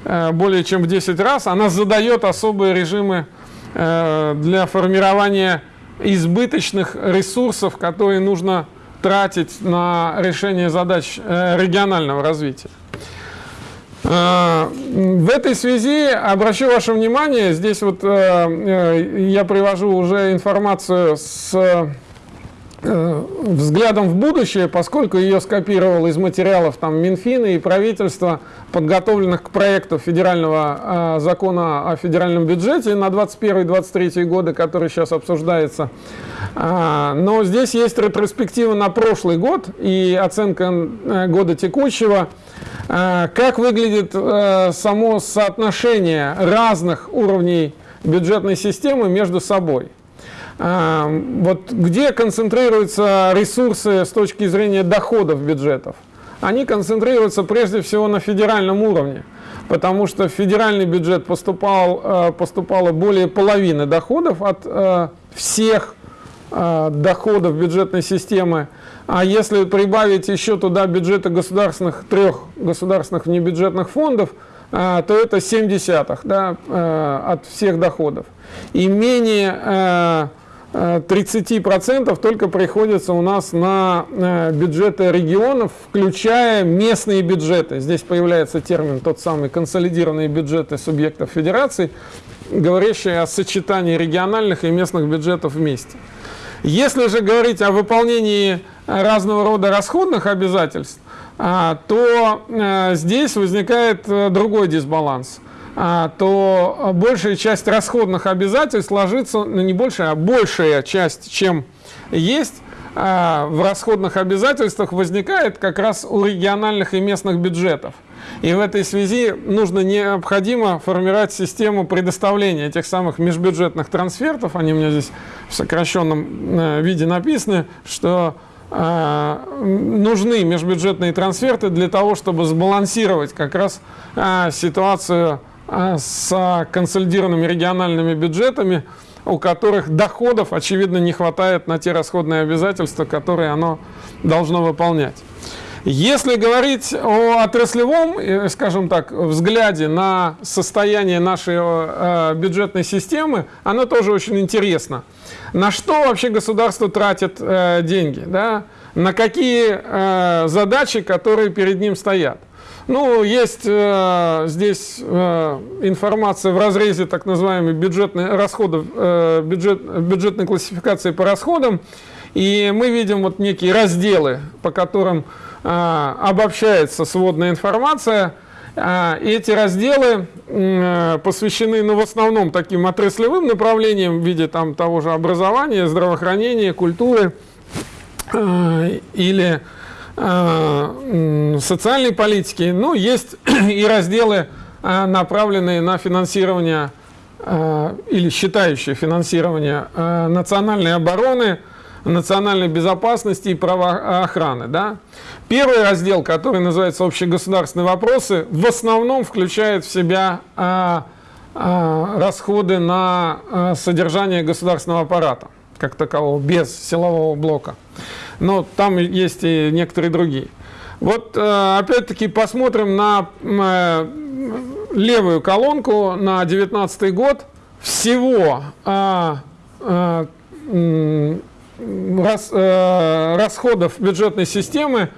э, более чем в 10 раз, она задает особые режимы э, для формирования избыточных ресурсов, которые нужно тратить на решение задач э, регионального развития. В этой связи обращу ваше внимание, здесь вот я привожу уже информацию с взглядом в будущее, поскольку ее скопировал из материалов там, Минфина и правительства, подготовленных к проекту федерального э, закона о федеральном бюджете на 2021-2023 годы, который сейчас обсуждается. А, но здесь есть ретроспектива на прошлый год и оценка э, года текущего. А, как выглядит а, само соотношение разных уровней бюджетной системы между собой? А, вот где концентрируются ресурсы с точки зрения доходов бюджетов? Они концентрируются прежде всего на федеральном уровне, потому что в федеральный бюджет поступал, э, поступало более половины доходов от э, всех э, доходов бюджетной системы. А если прибавить еще туда бюджеты государственных, трех государственных внебюджетных фондов, то это 7 десятых да, от всех доходов. И менее 30% только приходится у нас на э, бюджеты регионов, включая местные бюджеты. Здесь появляется термин тот самый консолидированные бюджеты субъектов федерации, говорящий о сочетании региональных и местных бюджетов вместе. Если же говорить о выполнении разного рода расходных обязательств, а, то э, здесь возникает э, другой дисбаланс – то большая часть расходных обязательств ложится, ну не большая, а большая часть, чем есть, а, в расходных обязательствах возникает как раз у региональных и местных бюджетов. И в этой связи нужно необходимо формировать систему предоставления этих самых межбюджетных трансфертов. Они у меня здесь в сокращенном э, виде написаны, что нужны межбюджетные трансферты для того, чтобы сбалансировать как раз ситуацию а, с консолидированными региональными бюджетами, у которых доходов, очевидно, не хватает на те расходные обязательства, которые оно должно выполнять. Если говорить о отраслевом, э, скажем так, взгляде на состояние нашей э, бюджетной системы, оно тоже очень интересно. На что вообще государство тратит э, деньги? Да? На какие задачи, которые перед ним стоят? Ну, есть э, здесь э, информация в разрезе так называемой бюджетной расходов, э, бюджет, бюджетной классификации по расходам. И мы видим вот некие разделы, по которым э, обобщается сводная информация. Э, эти разделы э, посвящены, ну, в основном таким отраслевым направлениям в виде там того же образования, здравоохранения, культуры э, или социальной политики. Ну, есть и разделы, э, направленные на финансирование э, или считающие финансирование национальной обороны, национальной безопасности и правоохраны. Да? Первый раздел, который называется «Общегосударственные вопросы», в основном включает в себя расходы на содержание государственного аппарата как такового, без силового блока но там есть и некоторые другие. Вот э, опять-таки посмотрим на э, левую колонку на 2019 год. Всего э, расходов бюджетной системы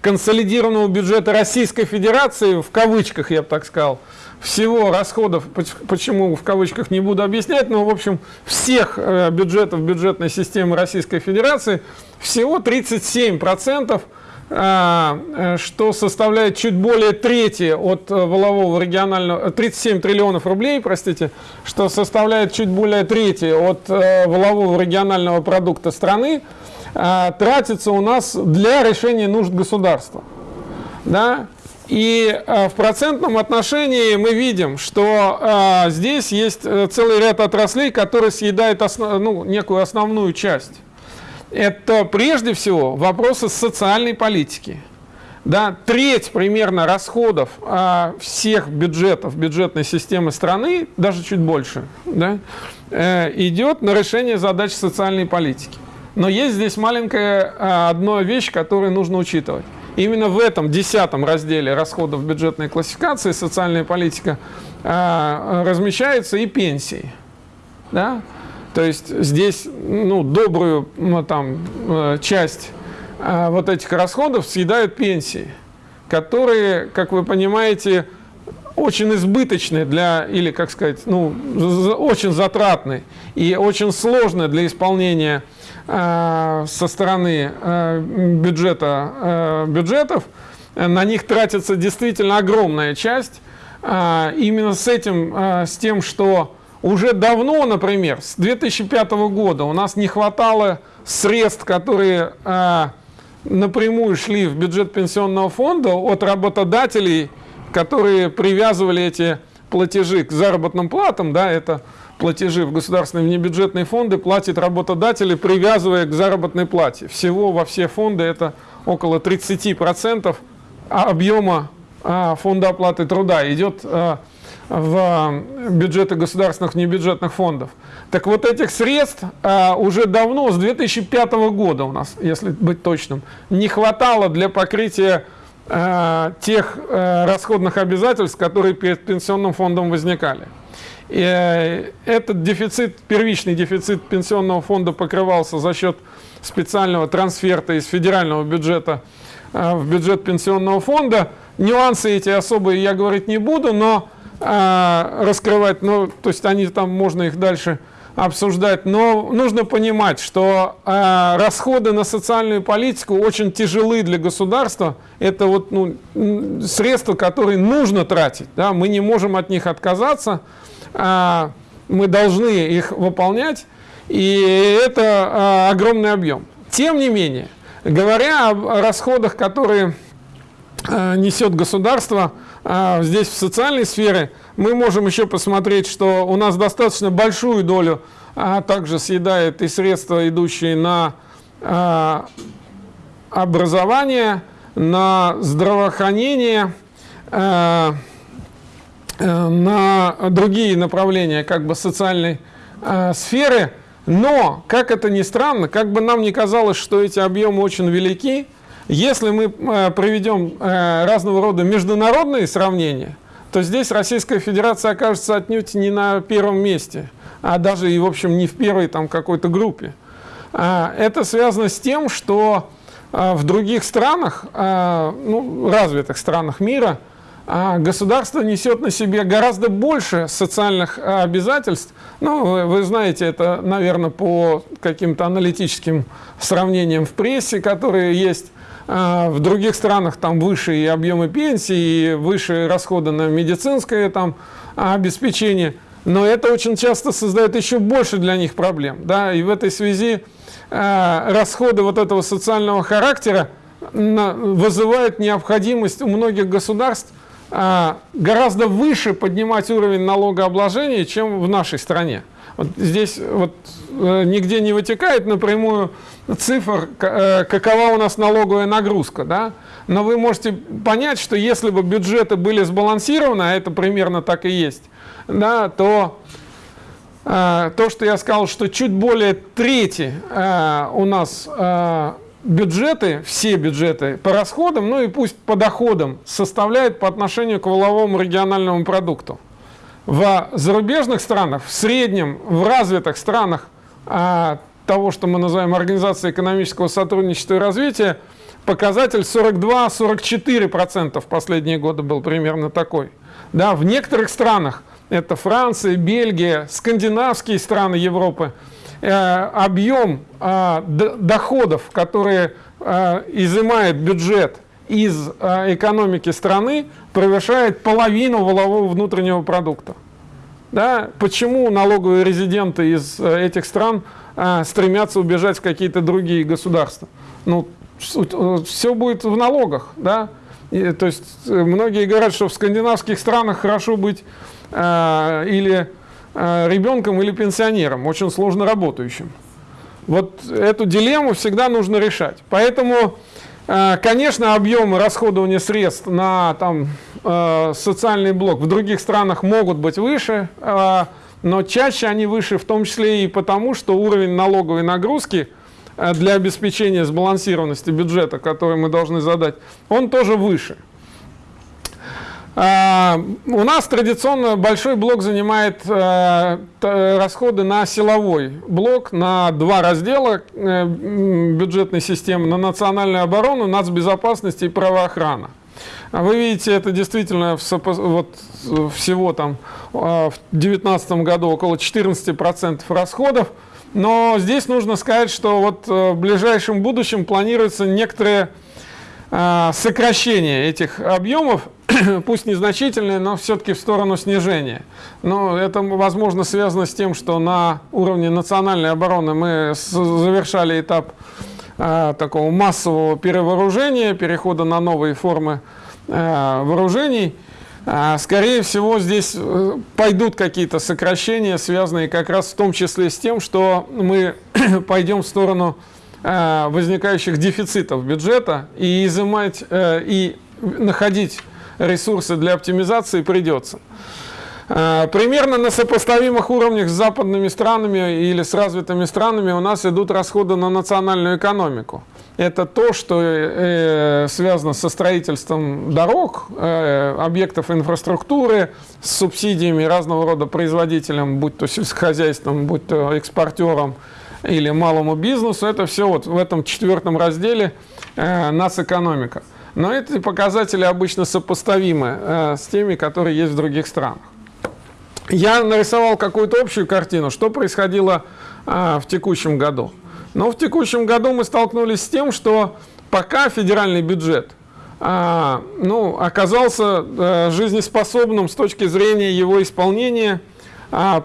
консолидированного бюджета Российской Федерации, в кавычках я бы так сказал, всего расходов, почему в кавычках не буду объяснять, но в общем всех бюджетов бюджетной системы Российской Федерации всего 37%, а, э, что составляет чуть более трети от э, волового регионального, 37 триллионов рублей, простите, что составляет чуть более трети от э, волового регионального продукта страны, тратится у нас для решения нужд государства. Да? И в процентном отношении мы видим, что а, здесь есть целый ряд отраслей, которые съедают основ, ну, некую основную часть это прежде всего вопросы социальной политики. Да, треть примерно расходов а, всех бюджетов, бюджетной системы страны, даже чуть больше, да, э, идет на решение задач социальной политики. Но есть здесь маленькая а, одна вещь, которую нужно учитывать. Именно в этом десятом разделе расходов бюджетной классификации социальная политика а, размещаются и пенсии. Да? То есть здесь ну, добрую ну, там, э, часть э, вот этих расходов съедают пенсии, которые, как вы понимаете, очень избыточны для, или, как сказать, ну, очень затратны и очень сложны для исполнения со стороны э, бюджета, э, бюджетов. На них тратится действительно огромная часть. Э, именно с этим, э, с тем, что уже давно, например, с 2005 года у нас не хватало средств, которые э, напрямую шли в бюджет пенсионного фонда от работодателей, которые привязывали эти платежи к заработным платам, да, это платежи в государственные внебюджетные фонды платит работодатели, привязывая к заработной плате. Всего во все фонды это около 30% объема а, фонда оплаты труда идет а, в бюджеты государственных небюджетных фондов. Так вот этих средств а, уже давно, с 2005 года у нас, если быть точным, не хватало для покрытия тех расходных обязательств, которые перед пенсионным фондом возникали. Э, этот дефицит, первичный дефицит пенсионного фонда покрывался за счет специального трансферта из федерального бюджета э, в бюджет пенсионного фонда. Нюансы эти особые я говорить не буду, но а, раскрывать, ну, то есть они там, можно их дальше обсуждать, но нужно понимать, что э, расходы на социальную политику очень тяжелы для государства. Это вот ну, средства, которые нужно тратить. Да? Мы не можем от них отказаться, э, мы должны их выполнять, и это э, огромный объем. Тем не менее, говоря о расходах, которые э, несет государство, а, здесь в социальной сфере, мы можем еще посмотреть, что у нас достаточно большую долю а также съедает и средства, идущие на а, образование, на здравоохранение, а, на другие направления как бы социальной э, сферы, но, как это ни странно, как бы нам ни казалось, что эти объемы очень велики, если мы э, проведем э, разного рода международные сравнения, то здесь Российская Федерация окажется отнюдь не на первом месте, а даже и, в общем, не в первой там какой-то группе. А, это связано с тем, что в других странах, ну, развитых странах мира, государство несет на себе гораздо больше социальных обязательств. Ну, вы знаете, это, наверное, по каким-то аналитическим сравнениям в прессе, которые есть. А, в других странах там выше и объемы пенсии, и выше расходы на медицинское там, обеспечение. Но это очень часто создает еще больше для них проблем. Да? И в этой связи расходы вот этого социального характера вызывают необходимость у многих государств гораздо выше поднимать уровень налогообложения, чем в нашей стране. Вот здесь вот, э, нигде не вытекает напрямую цифр, э, какова у нас налоговая нагрузка, да? но вы можете понять, что если бы бюджеты были сбалансированы, а это примерно так и есть, да, то э, то, что я сказал, что чуть более трети у нас бюджеты, все бюджеты по расходам, ну и пусть по доходам, составляют по отношению к валовому региональному продукту. В зарубежных странах, в среднем, в развитых странах, э, того, что мы называем Организацией экономического сотрудничества и развития, показатель 42-44% в последние годы был примерно такой. Да, в некоторых странах, это Франция, Бельгия, скандинавские страны Европы, объем э, доходов, которые э, изымает бюджет из э, экономики страны, превышает половину валового внутреннего продукта. Да? Почему налоговые резиденты из э, этих стран стремятся убежать в какие-то другие государства. Ну, все будет в налогах, да. И, то есть э, многие говорят, что в скандинавских странах хорошо быть э, или э, ребенком, или пенсионером, очень сложно работающим. Вот эту дилемму всегда нужно решать. Поэтому, э, конечно, объемы расходования средств на там, э, социальный блок в других странах могут быть выше, э, но чаще они выше в том числе и потому, что уровень налоговой нагрузки э, для обеспечения сбалансированности бюджета, который мы должны задать, он тоже выше. А, у нас традиционно большой блок занимает э, расходы на силовой блок, на два раздела э, бюджетной системы, на национальную оборону, нацбезопасность и правоохрана. Вы видите, это действительно вот, всего там а, в 2019 году около 14% расходов. Но здесь нужно сказать, что вот э, в ближайшем будущем планируется некоторое а, сокращение этих объемов, пусть незначительное, но все-таки в сторону снижения. Но это, возможно, связано с тем, что на уровне национальной обороны мы завершали этап такого массового перевооружения, перехода на новые формы Э, вооружений, а, скорее всего, здесь э, пойдут какие-то сокращения, связанные как раз в том числе с тем, что мы пойдем в сторону возникающих дефицитов бюджета и изымать и находить ресурсы для оптимизации придется. Примерно на сопоставимых уровнях с западными странами или с развитыми странами у нас идут расходы на национальную экономику это то, что э, связано со строительством дорог, э, объектов инфраструктуры, с субсидиями разного рода производителям, будь то сельскохозяйством, будь то экспортерам или малому бизнесу. Это все вот в этом четвертом разделе э, нацэкономика. Но эти показатели обычно сопоставимы э, с теми, которые есть в других странах. Я нарисовал какую-то общую картину, что происходило э, в текущем году. Но в текущем году мы столкнулись с тем, что пока федеральный бюджет ну, оказался жизнеспособным с точки зрения его исполнения,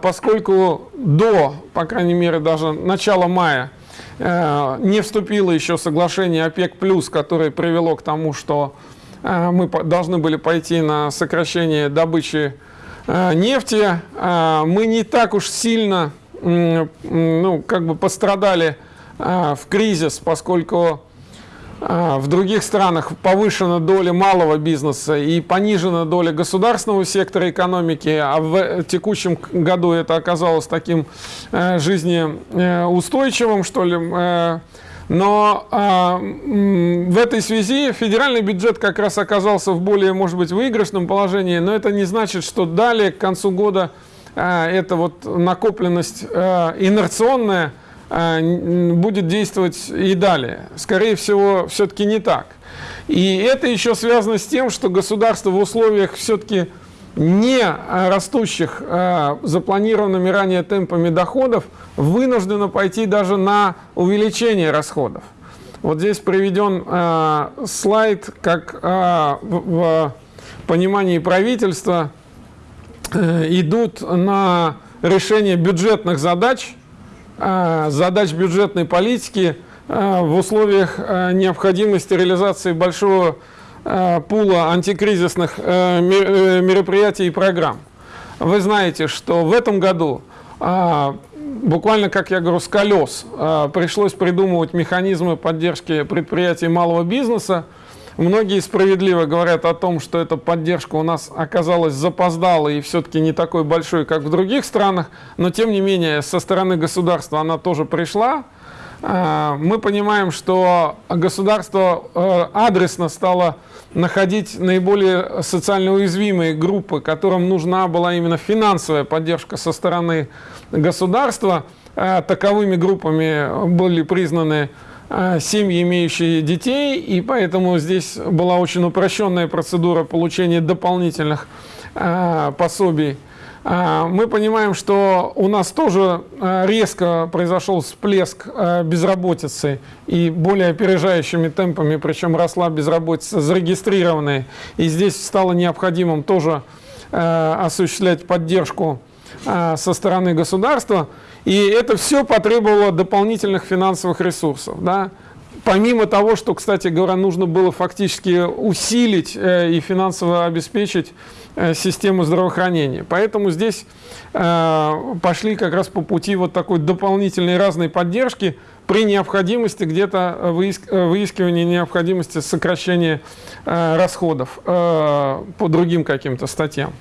поскольку до, по крайней мере, даже начала мая а, не вступило еще соглашение ОПЕК+, которое привело к тому, что а, мы должны были пойти на сокращение добычи а, нефти. А, мы не так уж сильно ну, как бы пострадали а, в кризис, поскольку а, в других странах повышена доля малого бизнеса и понижена доля государственного сектора экономики, а в текущем году это оказалось таким э, жизнеустойчивым, что ли. Э, но э, в этой связи федеральный бюджет как раз оказался в более, может быть, выигрышном положении, но это не значит, что далее, к концу года, э, эта вот накопленность э, инерционная, Э, будет действовать и далее. Скорее всего, все-таки не так. И это еще связано с тем, что государство в условиях все-таки не растущих э, запланированными ранее темпами доходов вынуждено пойти даже на увеличение расходов. Вот здесь приведен э, слайд, как э, в, в понимании правительства э, идут на решение бюджетных задач – а, задач бюджетной политики а, в условиях а, необходимости реализации большого пула антикризисных э, мероприятий и программ. Вы знаете, что в этом году буквально, как я говорю, с колес пришлось придумывать механизмы поддержки предприятий малого бизнеса, Многие справедливо говорят о том, что эта поддержка у нас оказалась запоздалой и все-таки не такой большой, как в других странах, но тем не менее со стороны государства она тоже пришла. А, мы понимаем, что государство э, адресно стало находить наиболее социально уязвимые группы, которым нужна была именно финансовая поддержка со стороны государства. А, таковыми группами были признаны семьи, имеющие детей, и поэтому здесь была очень упрощенная процедура получения дополнительных э, пособий. Э, мы понимаем, что у нас тоже резко произошел всплеск безработицы и более опережающими темпами, причем росла безработица зарегистрированная. И здесь стало необходимым тоже осуществлять поддержку со стороны государства. И это все потребовало дополнительных финансовых ресурсов. Да? Помимо того, что, кстати говоря, нужно было фактически усилить э, и финансово обеспечить э, систему здравоохранения. Поэтому здесь э, пошли как раз по пути вот такой дополнительной разной поддержки при необходимости где-то выиск, выискивания необходимости сокращения расходов по другим каким-то статьям.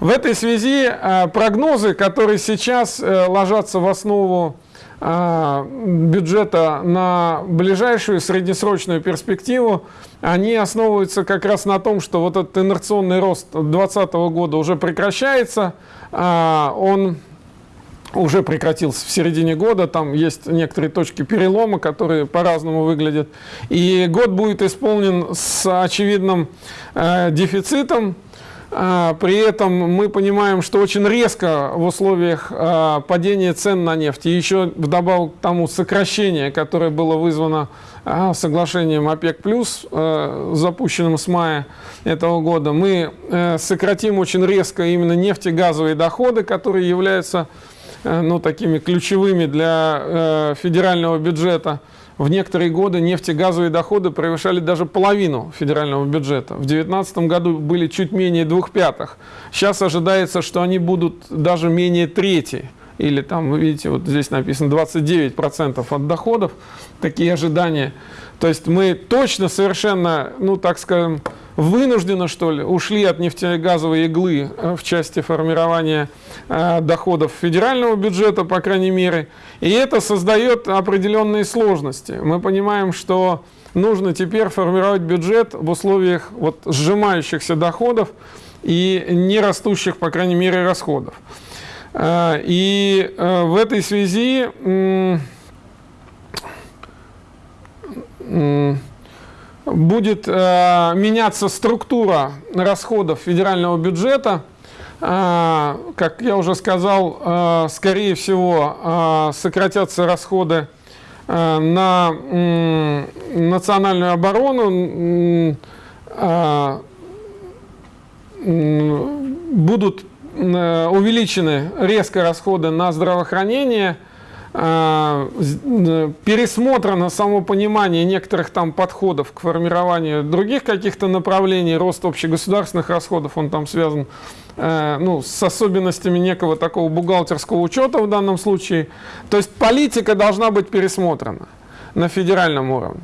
В этой связи э, прогнозы, которые сейчас э, ложатся в основу э, бюджета на ближайшую среднесрочную перспективу, они основываются как раз на том, что вот этот инерционный рост 2020 года уже прекращается, он уже прекратился в середине года, там есть некоторые точки перелома, которые по-разному выглядят, и год будет исполнен с очевидным дефицитом, а, при этом мы понимаем, что очень резко в условиях а, падения цен на нефть и еще вдобавок к тому сокращение, которое было вызвано а, соглашением ОПЕК+, запущенным с мая этого года, мы э, сократим очень резко именно нефтегазовые доходы, которые являются э, ну, такими ключевыми для э, федерального бюджета в некоторые годы нефтегазовые доходы превышали даже половину федерального бюджета. В 2019 году были чуть менее двух пятых. Сейчас ожидается, что они будут даже менее трети. Или там, вы видите, вот здесь написано 29% от доходов. Такие ожидания. То есть мы точно совершенно, ну так скажем, вынужденно, что ли, ушли от нефтегазовой иглы э, в части формирования доходов федерального бюджета, по крайней мере. И это создает определенные сложности. Мы понимаем, что нужно теперь формировать бюджет в условиях вот, сжимающихся доходов и не растущих, по крайней мере, расходов. Э, и э, в этой связи будет э, меняться структура расходов федерального бюджета. Э, как я уже сказал, э, скорее всего, э, сократятся расходы на национальную оборону, будут э, увеличены резко расходы на здравоохранение – а, пересмотрено само понимание некоторых там подходов к формированию других каких-то направлений, рост общегосударственных расходов, он там связан э, ну, с особенностями некого такого бухгалтерского учета в данном случае. То есть политика должна быть пересмотрена на федеральном уровне.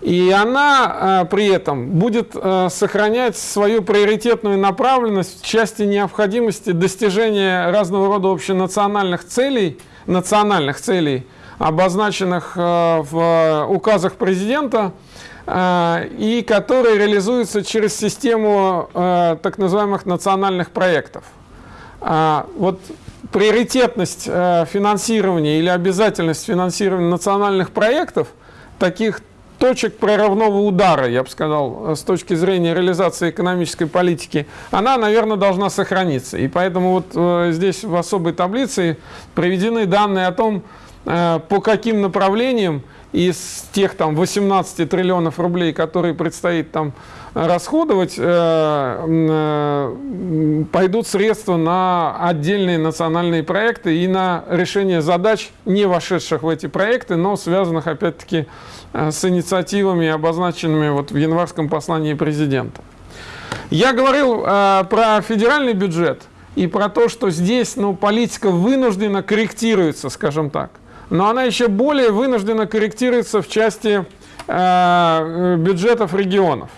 И она э, при этом будет э, сохранять свою приоритетную направленность в части необходимости достижения разного рода общенациональных целей, национальных целей, обозначенных э, в указах президента, э, и которые реализуются через систему э, так называемых национальных проектов. Вот приоритетность э, финансирования или обязательность финансирования национальных проектов, таких точек прорывного удара, я бы сказал, с точки зрения реализации экономической политики, она, наверное, должна сохраниться. И поэтому вот э, здесь в особой таблице приведены данные о том, э, по каким направлениям из тех там 18 триллионов рублей, которые предстоит там расходовать, э, пойдут средства на отдельные национальные проекты и на решение задач, не вошедших в эти проекты, но связанных опять-таки с инициативами, обозначенными вот в январском послании президента. Я говорил про федеральный бюджет и про то, что здесь ну, политика вынуждена корректируется, скажем так но она еще более вынуждена корректируется в части э, бюджетов регионов.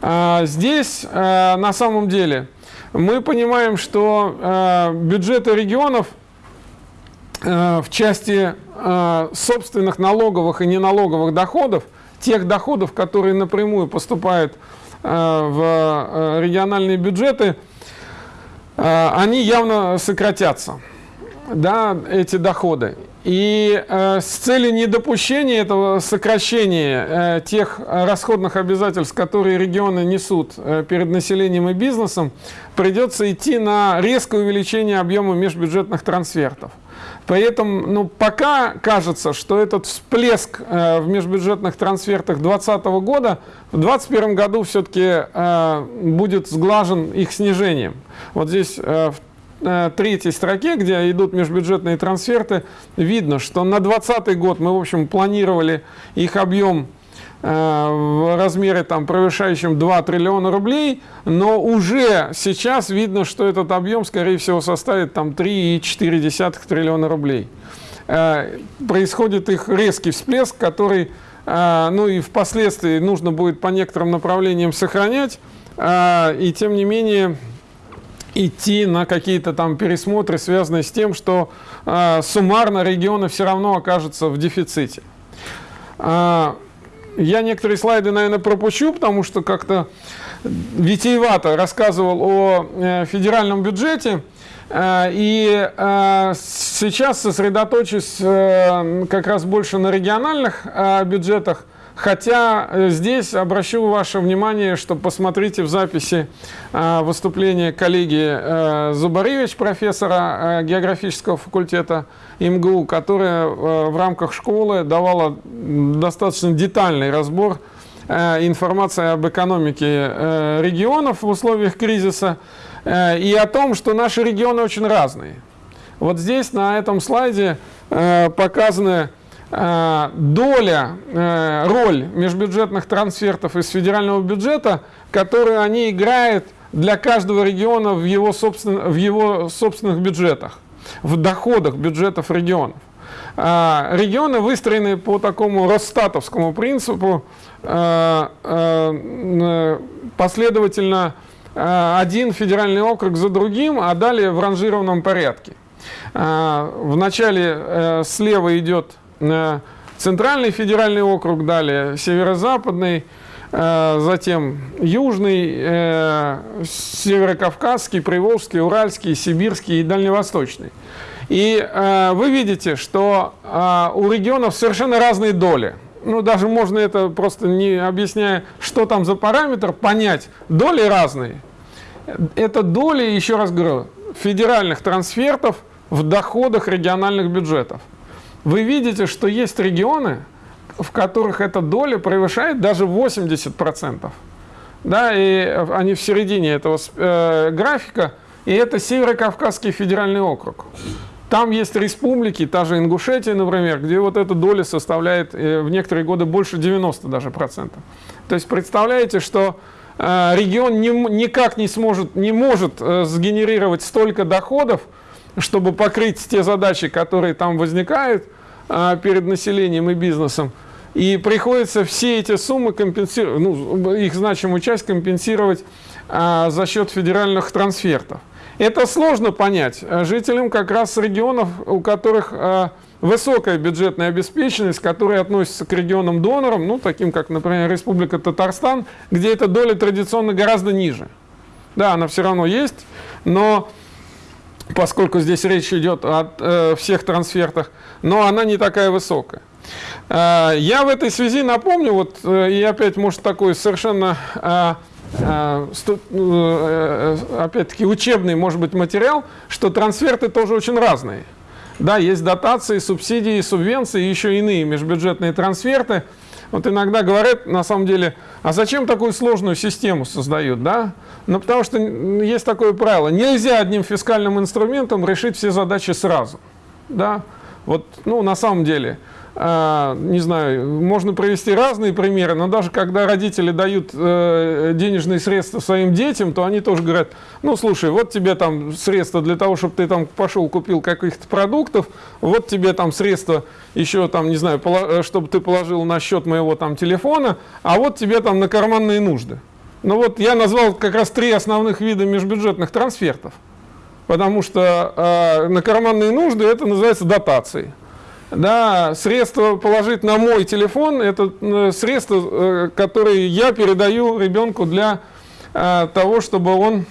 Э, здесь э, на самом деле мы понимаем, что э, бюджеты регионов э, в части э, собственных налоговых и неналоговых доходов, тех доходов, которые напрямую поступают э, в э, региональные бюджеты, э, они явно сократятся, да, эти доходы. И э, с целью недопущения этого сокращения э, тех расходных обязательств, которые регионы несут э, перед населением и бизнесом, придется идти на резкое увеличение объема межбюджетных трансфертов. Поэтому ну, пока кажется, что этот всплеск э, в межбюджетных трансфертах 2020 года в 2021 году все-таки э, будет сглажен их снижением. Вот здесь э, в Э, третьей строке, где идут межбюджетные трансферты, видно, что на 2020 год мы, в общем, планировали их объем в размере там превышающем 2 триллиона рублей, но уже сейчас видно, что этот объем, скорее всего, составит там 3,4 триллиона рублей. Э, происходит их резкий всплеск, который, ну и впоследствии нужно будет по некоторым направлениям сохранять, и тем не менее идти на какие-то там пересмотры, связанные с тем, что э, суммарно регионы все равно окажутся в дефиците. Я некоторые слайды, наверное, пропущу, потому что как-то витиевато рассказывал о э, федеральном бюджете. Э, и э, сейчас сосредоточусь как раз больше на региональных бюджетах, Хотя э, здесь обращу ваше внимание, что посмотрите в записи э, выступления коллеги э, Зубаревич, профессора географического факультета МГУ, которая в рамках школы давала достаточно детальный разбор информации об экономике регионов в условиях кризиса и о том, что наши регионы очень разные. Вот здесь на этом слайде показаны доля, э, роль межбюджетных трансфертов из федерального бюджета, которую они играют для каждого региона в его, собствен, в его собственных бюджетах, в доходах бюджетов регионов. Э, регионы выстроены по такому Росстатовскому принципу, последовательно один федеральный округ за другим, а далее в ранжированном порядке. Вначале слева идет Центральный федеральный округ, далее Северо-Западный, э, затем Южный, э, Северокавказский, Приволжский, Уральский, Сибирский и Дальневосточный. И э, вы видите, что у регионов совершенно разные доли. Ну, даже можно это просто не объясняя, что там за параметр, понять. Доли разные. Это доли, еще раз говорю, федеральных трансфертов в доходах региональных бюджетов вы видите, что есть регионы, в которых эта доля превышает даже 80%. Да, и они в середине этого э, графика, и это Северо-Кавказский федеральный округ. Там есть республики, та же Ингушетия, например, где вот эта доля составляет э, в некоторые годы больше 90 даже процентов. То есть представляете, что э, регион не, никак не сможет, не может сгенерировать столько доходов, чтобы покрыть те задачи, которые там возникают а, перед населением и бизнесом. И приходится все эти суммы компенсировать, ну, их значимую часть компенсировать а, за счет федеральных трансфертов. Это сложно понять жителям как раз регионов, у которых а, высокая бюджетная обеспеченность, которая относится к регионам-донорам, ну, таким как, например, Республика Татарстан, где эта доля традиционно гораздо ниже. Да, она все равно есть, но поскольку здесь речь идет о э, всех трансфертах, но она не такая высокая. Э, я в этой связи напомню, вот, э, и опять, может, такой совершенно, опять-таки, учебный, может быть, материал, что трансферты тоже очень разные. Да, есть дотации, субсидии, субвенции, еще иные межбюджетные трансферты. Вот иногда говорят, на самом деле, а зачем такую сложную систему создают, да? Ну, потому что есть такое правило, нельзя одним фискальным инструментом решить все задачи сразу, да? Вот, ну, на самом деле, не знаю, можно привести разные примеры, но даже когда родители дают э, денежные средства своим детям, то они тоже говорят, ну, слушай, вот тебе там средства для того, чтобы ты там пошел купил каких-то продуктов, вот тебе там средства еще там, не знаю, э, чтобы ты положил на счет моего там телефона, а вот тебе там на карманные нужды. Ну вот я назвал как раз три основных вида межбюджетных трансфертов, потому что э, на карманные нужды это называется дотацией да, средства положить на мой телефон, это э, средства, э, которые я передаю ребенку для э, того, чтобы он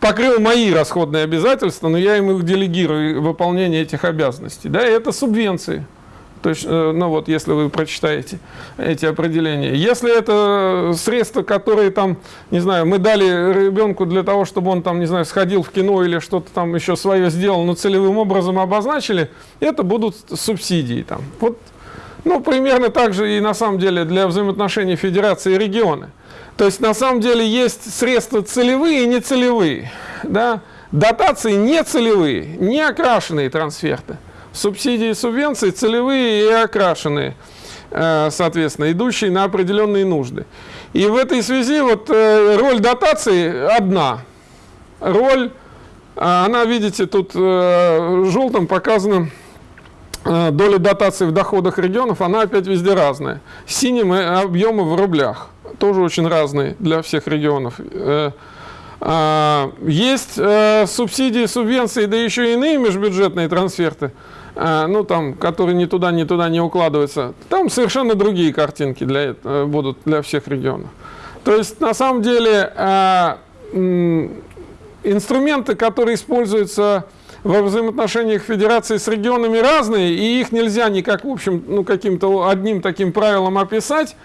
покрыл мои расходные обязательства, но я ему делегирую выполнение этих обязанностей. Да, это субвенции. То есть, э, ну вот, если вы прочитаете эти определения. Если это средства, которые там, не знаю, мы дали ребенку для того, чтобы он там, не знаю, сходил в кино или что-то там еще свое сделал, но целевым образом обозначили, это будут субсидии там. Вот, ну, примерно так же и на самом деле для взаимоотношений федерации и регионы. То есть, на самом деле, есть средства целевые и нецелевые. Да? Дотации нецелевые, не окрашенные трансферты субсидии и субвенции целевые и окрашенные, э, соответственно, идущие на определенные нужды. И в этой связи вот э, роль дотации одна. Роль, э, она, видите, тут желтым показана доля дотаций в доходах регионов, она опять везде разная. Синим объемы в рублях, тоже очень разные для всех регионов. Есть субсидии, субвенции, да еще и иные межбюджетные трансферты – а, ну там, которые ни туда, ни туда не укладываются, там совершенно другие картинки для, этого будут для всех регионов. То есть на самом деле а, инструменты, которые используются во взаимоотношениях федерации с регионами разные, и их нельзя никак, в общем, ну, каким-то одним таким правилом описать.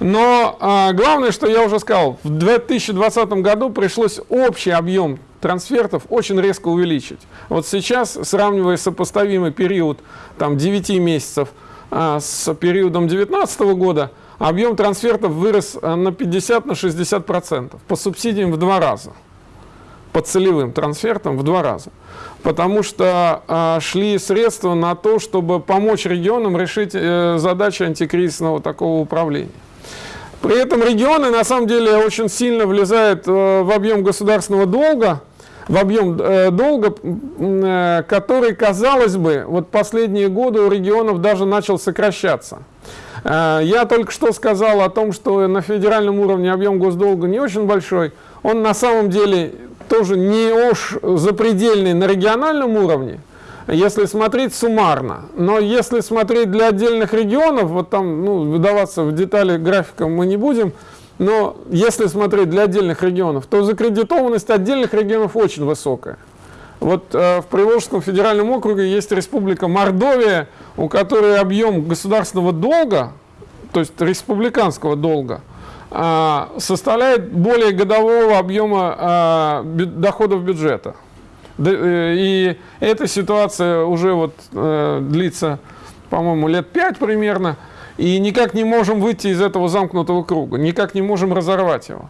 Но а, главное, что я уже сказал, в 2020 году пришлось общий объем трансфертов очень резко увеличить. Вот сейчас, сравнивая сопоставимый период там, 9 месяцев а, с периодом 2019 года, объем трансфертов вырос а, на 50-60%, на по субсидиям в два раза, по целевым трансфертам в два раза. Потому что а, шли средства на то, чтобы помочь регионам решить э, задачи антикризисного такого управления. При этом регионы на самом деле очень сильно влезают э, в объем государственного долга, в объем э, долга, э, который, казалось бы, вот последние годы у регионов даже начал сокращаться. Э, я только что сказал о том, что на федеральном уровне объем госдолга не очень большой. Он на самом деле тоже не уж запредельный на региональном уровне, если смотреть суммарно. Но если смотреть для отдельных регионов, вот там, ну, выдаваться в детали графика мы не будем, но если смотреть для отдельных регионов, то закредитованность отдельных регионов очень высокая. Вот э, в Приволжском федеральном округе есть республика Мордовия, у которой объем государственного долга, то есть республиканского долга, составляет более годового объема э, доходов бюджета. Э, и эта ситуация уже вот э, длится, по-моему, лет пять примерно и никак не можем выйти из этого замкнутого круга, никак не можем разорвать его.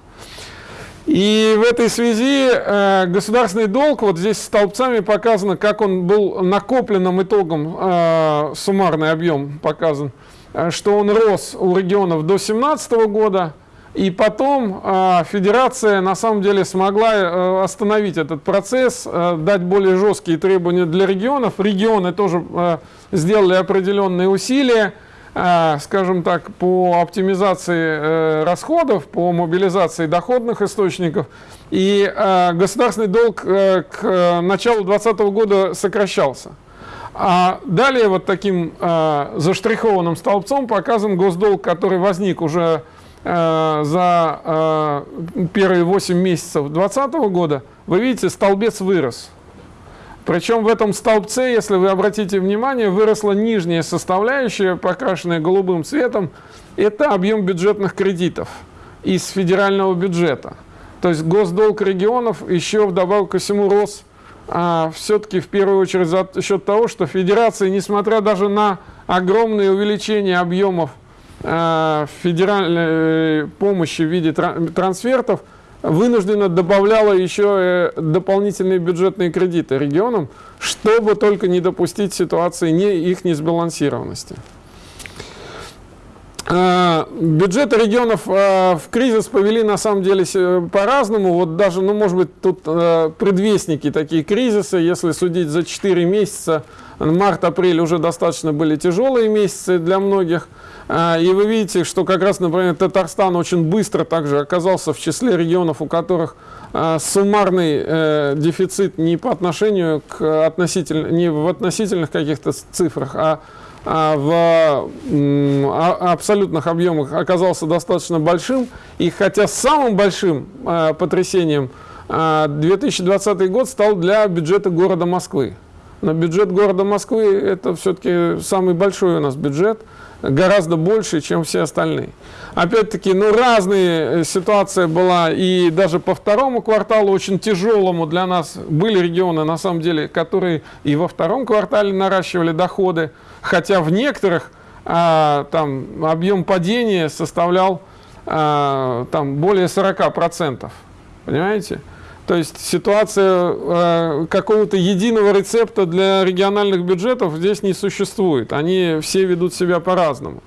И в этой связи э, государственный долг, вот здесь столбцами показано, как он был накопленным итогом, суммарный объем показан, что он рос у регионов до 2017 года, и потом э, федерация на самом деле смогла э, остановить этот процесс, э, дать более жесткие требования для регионов. Регионы тоже э, сделали определенные усилия. скажем так, по оптимизации расходов, по мобилизации доходных источников. И государственный долг к началу 2020 года сокращался. А далее вот таким заштрихованным столбцом показан госдолг, который возник уже за первые 8 месяцев 2020 года. Вы видите, столбец вырос. Причем в этом столбце, если вы обратите внимание, выросла нижняя составляющая, покрашенная голубым цветом. Это объем бюджетных кредитов из федерального бюджета. То есть госдолг регионов еще вдобавок ко всему рос а, все-таки в первую очередь за счет того, что федерация, несмотря даже на огромное увеличение объемов федеральной э, помощи в виде трансфертов, вынужденно добавляла еще э, дополнительные бюджетные кредиты регионам, чтобы только не допустить ситуации не, их несбалансированности. Бюджеты регионов в кризис повели на самом деле по-разному. Вот даже, ну, может быть, тут предвестники такие кризисы, если судить за 4 месяца, март-апрель уже достаточно были тяжелые месяцы для многих. А, и вы видите, что как раз, например, Татарстан очень быстро также оказался в числе регионов, у которых а, суммарный э, дефицит не по отношению к относительно, не в относительных каких-то цифрах, а, а в абсолютных объемах оказался достаточно большим. И хотя самым большим потрясением 2020 год стал для бюджета города Москвы. Но бюджет города Москвы это все-таки самый большой у нас бюджет – гораздо больше, чем все остальные. Опять-таки, ну, разные э, ситуация была, и даже по второму кварталу, очень тяжелому для нас, были регионы, на самом деле, которые и во втором квартале наращивали доходы, хотя в некоторых а, там объем падения составлял а, там более 40%. Понимаете? То есть ситуация э, какого-то единого рецепта для региональных бюджетов здесь не существует. Они все ведут себя по-разному.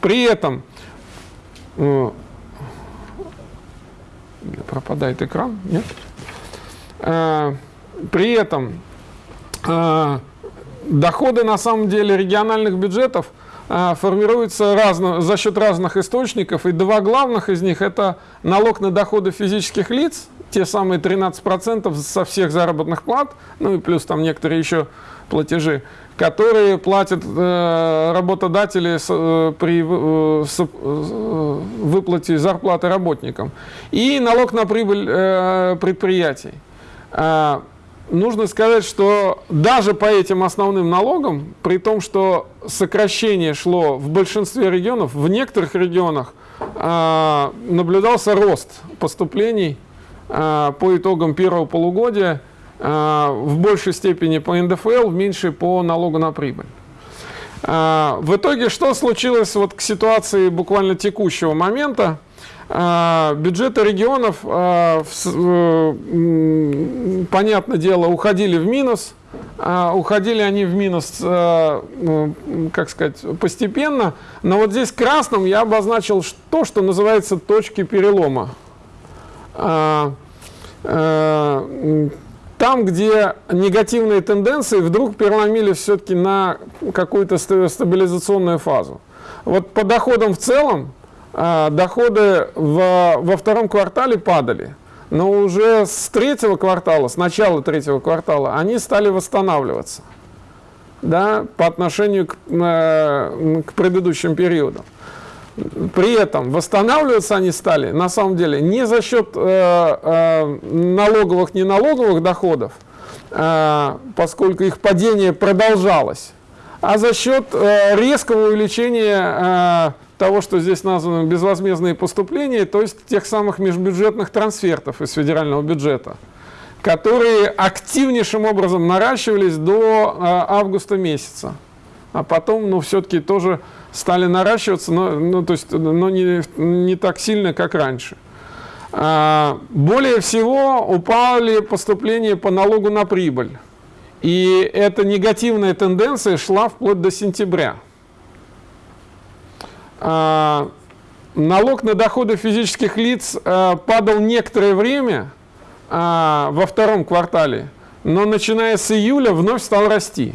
При этом э, пропадает экран, нет? Э, при этом э, доходы на самом деле региональных бюджетов э, формируются разно, за счет разных источников, и два главных из них это налог на доходы физических лиц те самые 13% со всех заработных плат, ну и плюс там некоторые еще платежи, которые платят э, работодатели с, э, при э, с, э, выплате зарплаты работникам. И налог на прибыль э, предприятий. Э, нужно сказать, что даже по этим основным налогам, при том, что сокращение шло в большинстве регионов, в некоторых регионах э, наблюдался рост поступлений а, по итогам первого полугодия а, в большей степени по НДФЛ, в меньшей по налогу на прибыль. В итоге что случилось вот к ситуации буквально текущего момента? Бюджеты регионов, э, понятное дело, уходили в минус. Уходили они в минус, как сказать, постепенно. Но вот здесь красным я обозначил то, что называется точки перелома а, а, там, где негативные тенденции вдруг переломили все-таки на какую-то стабилизационную фазу. Вот по доходам в целом, а, доходы в, во втором квартале падали, но уже с третьего квартала, с начала третьего квартала, они стали восстанавливаться да, по отношению к, э, к предыдущим периодам. При этом восстанавливаться они стали, на самом деле, не за счет э, э, налоговых, неналоговых доходов, э, поскольку их падение продолжалось, а за счет э, резкого увеличения э, того, что здесь названо безвозмездные поступления, то есть тех самых межбюджетных трансфертов из федерального бюджета, которые активнейшим образом наращивались до э, августа месяца. А потом, ну, все-таки тоже стали наращиваться, но, ну, то есть, но не, не так сильно, как раньше. А, более всего упали поступления по налогу на прибыль. И эта негативная тенденция шла вплоть до сентября. А, налог на доходы физических лиц а, падал некоторое время а, во втором квартале, но начиная с июля вновь стал расти.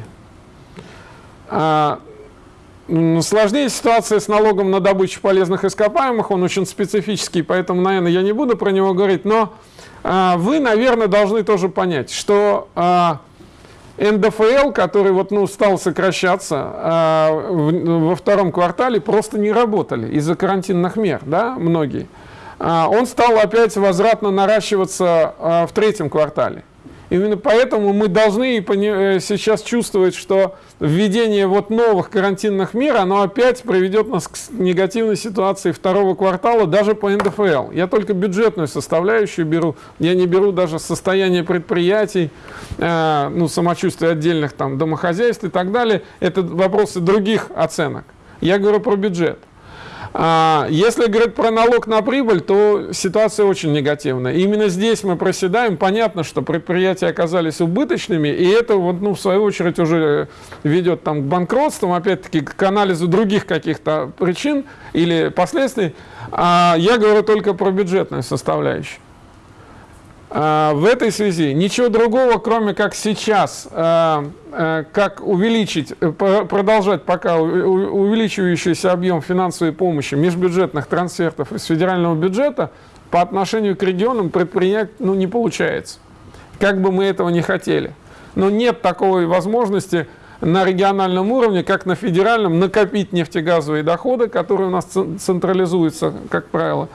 Сложнее ситуация с налогом на добычу полезных ископаемых, он очень специфический, поэтому, наверное, я не буду про него говорить, но вы, наверное, должны тоже понять, что НДФЛ, который вот, ну, стал сокращаться а, в, во втором квартале, просто не работали из-за карантинных мер, да, многие. А, он стал опять возвратно наращиваться а, в третьем квартале. Именно поэтому мы должны э, сейчас чувствовать, что введение вот новых карантинных мер, оно опять приведет нас к негативной ситуации второго квартала даже по НДФЛ. Я только бюджетную составляющую беру, я не беру даже состояние предприятий, э, ну, самочувствие отдельных там домохозяйств и так далее. Это вопросы других оценок. Я говорю про бюджет. А, если говорить про налог на прибыль, то ситуация очень негативная. Именно здесь мы проседаем. Понятно, что предприятия оказались убыточными, и это, вот, ну, в свою очередь, уже ведет там, к банкротству, опять-таки, к анализу других каких-то причин или последствий. А я говорю только про бюджетную составляющую. А, в этой связи ничего другого, кроме как сейчас, а, а, как увеличить, э, продолжать пока увеличивающийся объем финансовой помощи межбюджетных трансфертов из федерального бюджета по отношению к регионам предпринять ну, не получается. Как бы мы этого не хотели. Но нет такой возможности на региональном уровне, как на федеральном, накопить нефтегазовые доходы, которые у нас централизуются, как правило,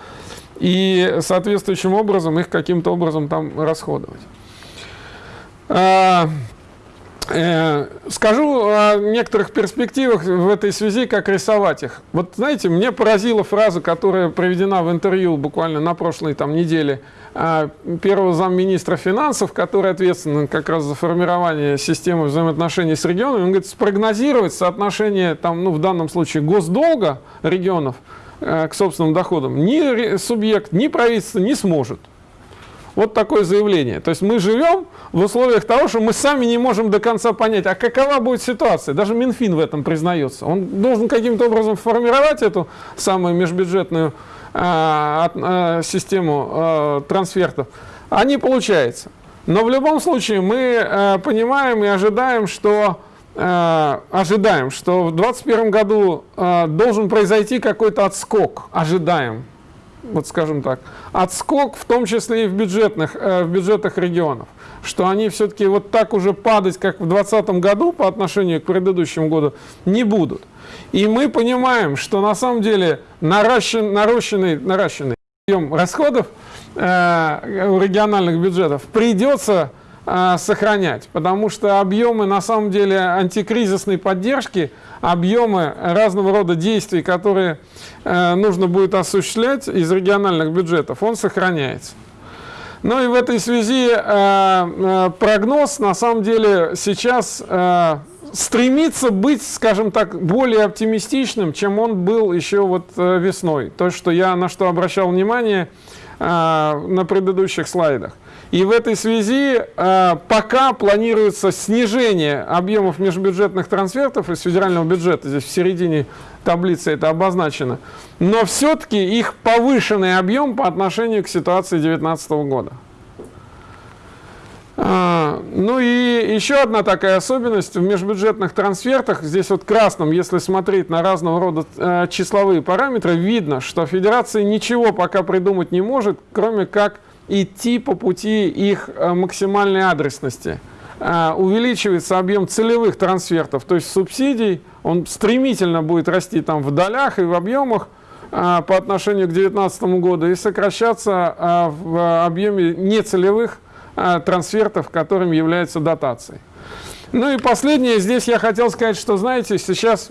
и соответствующим образом их каким-то образом там расходовать. А, э, скажу о некоторых перспективах в этой связи, как рисовать их. Вот знаете, мне поразила фраза, которая проведена в интервью буквально на прошлой там, неделе а, первого замминистра финансов, который ответственен как раз за формирование системы взаимоотношений с регионами. Он говорит, спрогнозировать соотношение, там, ну, в данном случае, госдолга регионов – к собственным доходам ни субъект, ни правительство не сможет. Вот такое заявление. То есть мы живем в условиях того, что мы сами не можем до конца понять, а какова будет ситуация. Даже Минфин в этом признается. Он должен каким-то образом формировать эту самую межбюджетную э, э, систему э, трансфертов. А не получается. Но в любом случае мы э, понимаем и ожидаем, что Э, ожидаем, что в 2021 году э, должен произойти какой-то отскок, ожидаем, вот скажем так, отскок в том числе и в, бюджетных, э, в бюджетах регионов, что они все-таки вот так уже падать, как в 2020 году по отношению к предыдущему году, не будут. И мы понимаем, что на самом деле наращен, наращенный, наращенный объем расходов э, региональных бюджетов придется сохранять, потому что объемы на самом деле антикризисной поддержки, объемы разного рода действий, которые э, нужно будет осуществлять из региональных бюджетов, он сохраняется. Ну и в этой связи э, э, прогноз на самом деле сейчас стремится быть, скажем так, более оптимистичным, чем он был еще вот весной. То, что я на что обращал внимание на предыдущих слайдах. И в этой связи э, пока планируется снижение объемов межбюджетных трансфертов из федерального бюджета, здесь в середине таблицы это обозначено, но все-таки их повышенный объем по отношению к ситуации 2019 года. А, ну и еще одна такая особенность в межбюджетных трансфертах, здесь вот красным, если смотреть на разного рода э, числовые параметры, видно, что федерация ничего пока придумать не может, кроме как идти по пути их э, максимальной адресности. Э, увеличивается объем целевых трансфертов, то есть субсидий, он стремительно будет расти там в долях и в объемах э, по отношению к 2019 году и сокращаться в объеме нецелевых трансфертов, которым является дотацией. Ну и последнее, здесь я хотел сказать, что, знаете, сейчас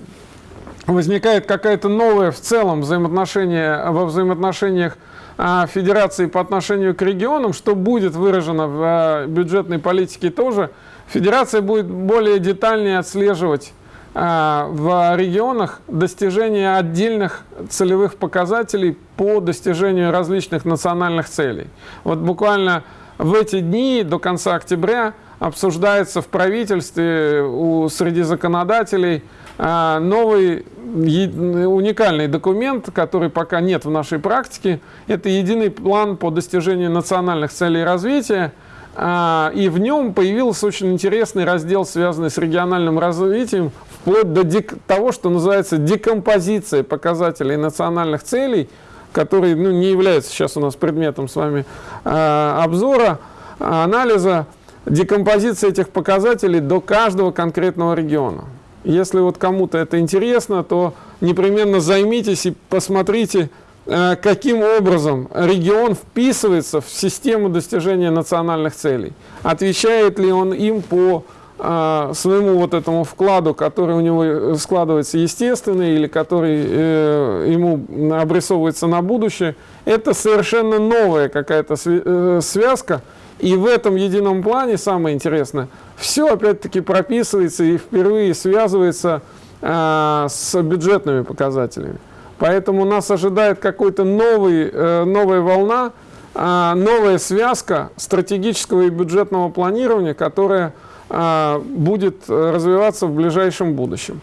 возникает какая-то новая в целом взаимоотношение, во взаимоотношениях федерации по отношению к регионам, что будет выражено в а, бюджетной политике тоже, федерация будет более детальнее отслеживать а, в регионах достижения отдельных целевых показателей по достижению различных национальных целей. Вот буквально в эти дни до конца октября обсуждается в правительстве у, среди законодателей новый уникальный документ, который пока нет в нашей практике. Это единый план по достижению национальных целей развития, а, и в нем появился очень интересный раздел, связанный с региональным развитием, вплоть до того, что называется декомпозиция показателей национальных целей, которые ну, не являются сейчас у нас предметом с вами э, обзора, анализа, декомпозиция этих показателей до каждого конкретного региона. Если вот кому-то это интересно, то непременно займитесь и посмотрите, Э, каким образом регион вписывается в систему достижения национальных целей. Отвечает ли он им по э, своему вот этому вкладу, который у него складывается естественный или который э, ему обрисовывается на будущее. Это совершенно новая какая-то э, связка. И в этом едином плане, самое интересное, все опять-таки прописывается и впервые связывается э, с бюджетными показателями. Поэтому нас ожидает новый, э, новая волна, э, новая связка стратегического и бюджетного планирования, которая э, будет развиваться в ближайшем будущем.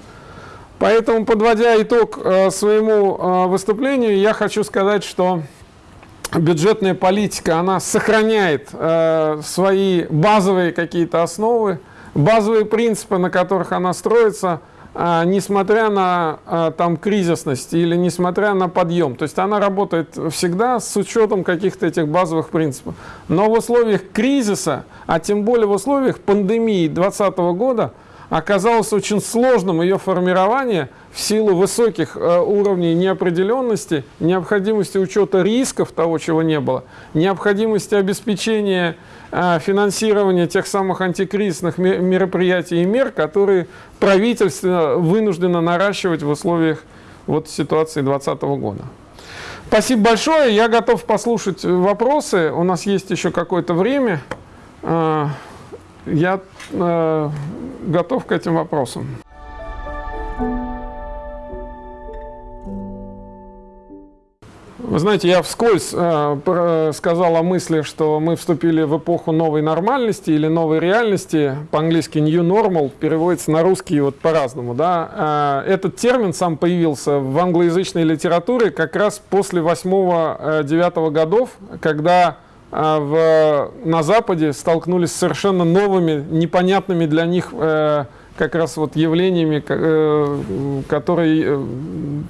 Поэтому, подводя итог э, своему э, выступлению, я хочу сказать, что бюджетная политика, она сохраняет э, свои базовые какие-то основы, базовые принципы, на которых она строится – а, несмотря на а, там кризисность или несмотря на подъем. То есть она работает всегда с учетом каких-то этих базовых принципов. Но в условиях кризиса, а тем более в условиях пандемии 2020 года, оказалось очень сложным ее формирование в силу высоких э, уровней неопределенности, необходимости учета рисков того, чего не было, необходимости обеспечения э, финансирования тех самых антикризисных мероприятий и мер, которые правительство вынуждено наращивать в условиях вот ситуации 2020 года. Спасибо большое. Я готов послушать вопросы. У нас есть еще какое-то время. Э, я э, готов к этим вопросам. Вы знаете, я вскользь э, сказал о мысли, что мы вступили в эпоху новой нормальности или новой реальности. По-английски new normal переводится на русский вот по-разному. Да? Э, этот термин сам появился в англоязычной литературе как раз после 8-9 э, годов, когда э, в, на Западе столкнулись с совершенно новыми, непонятными для них э, как раз вот явлениями, э, которые э,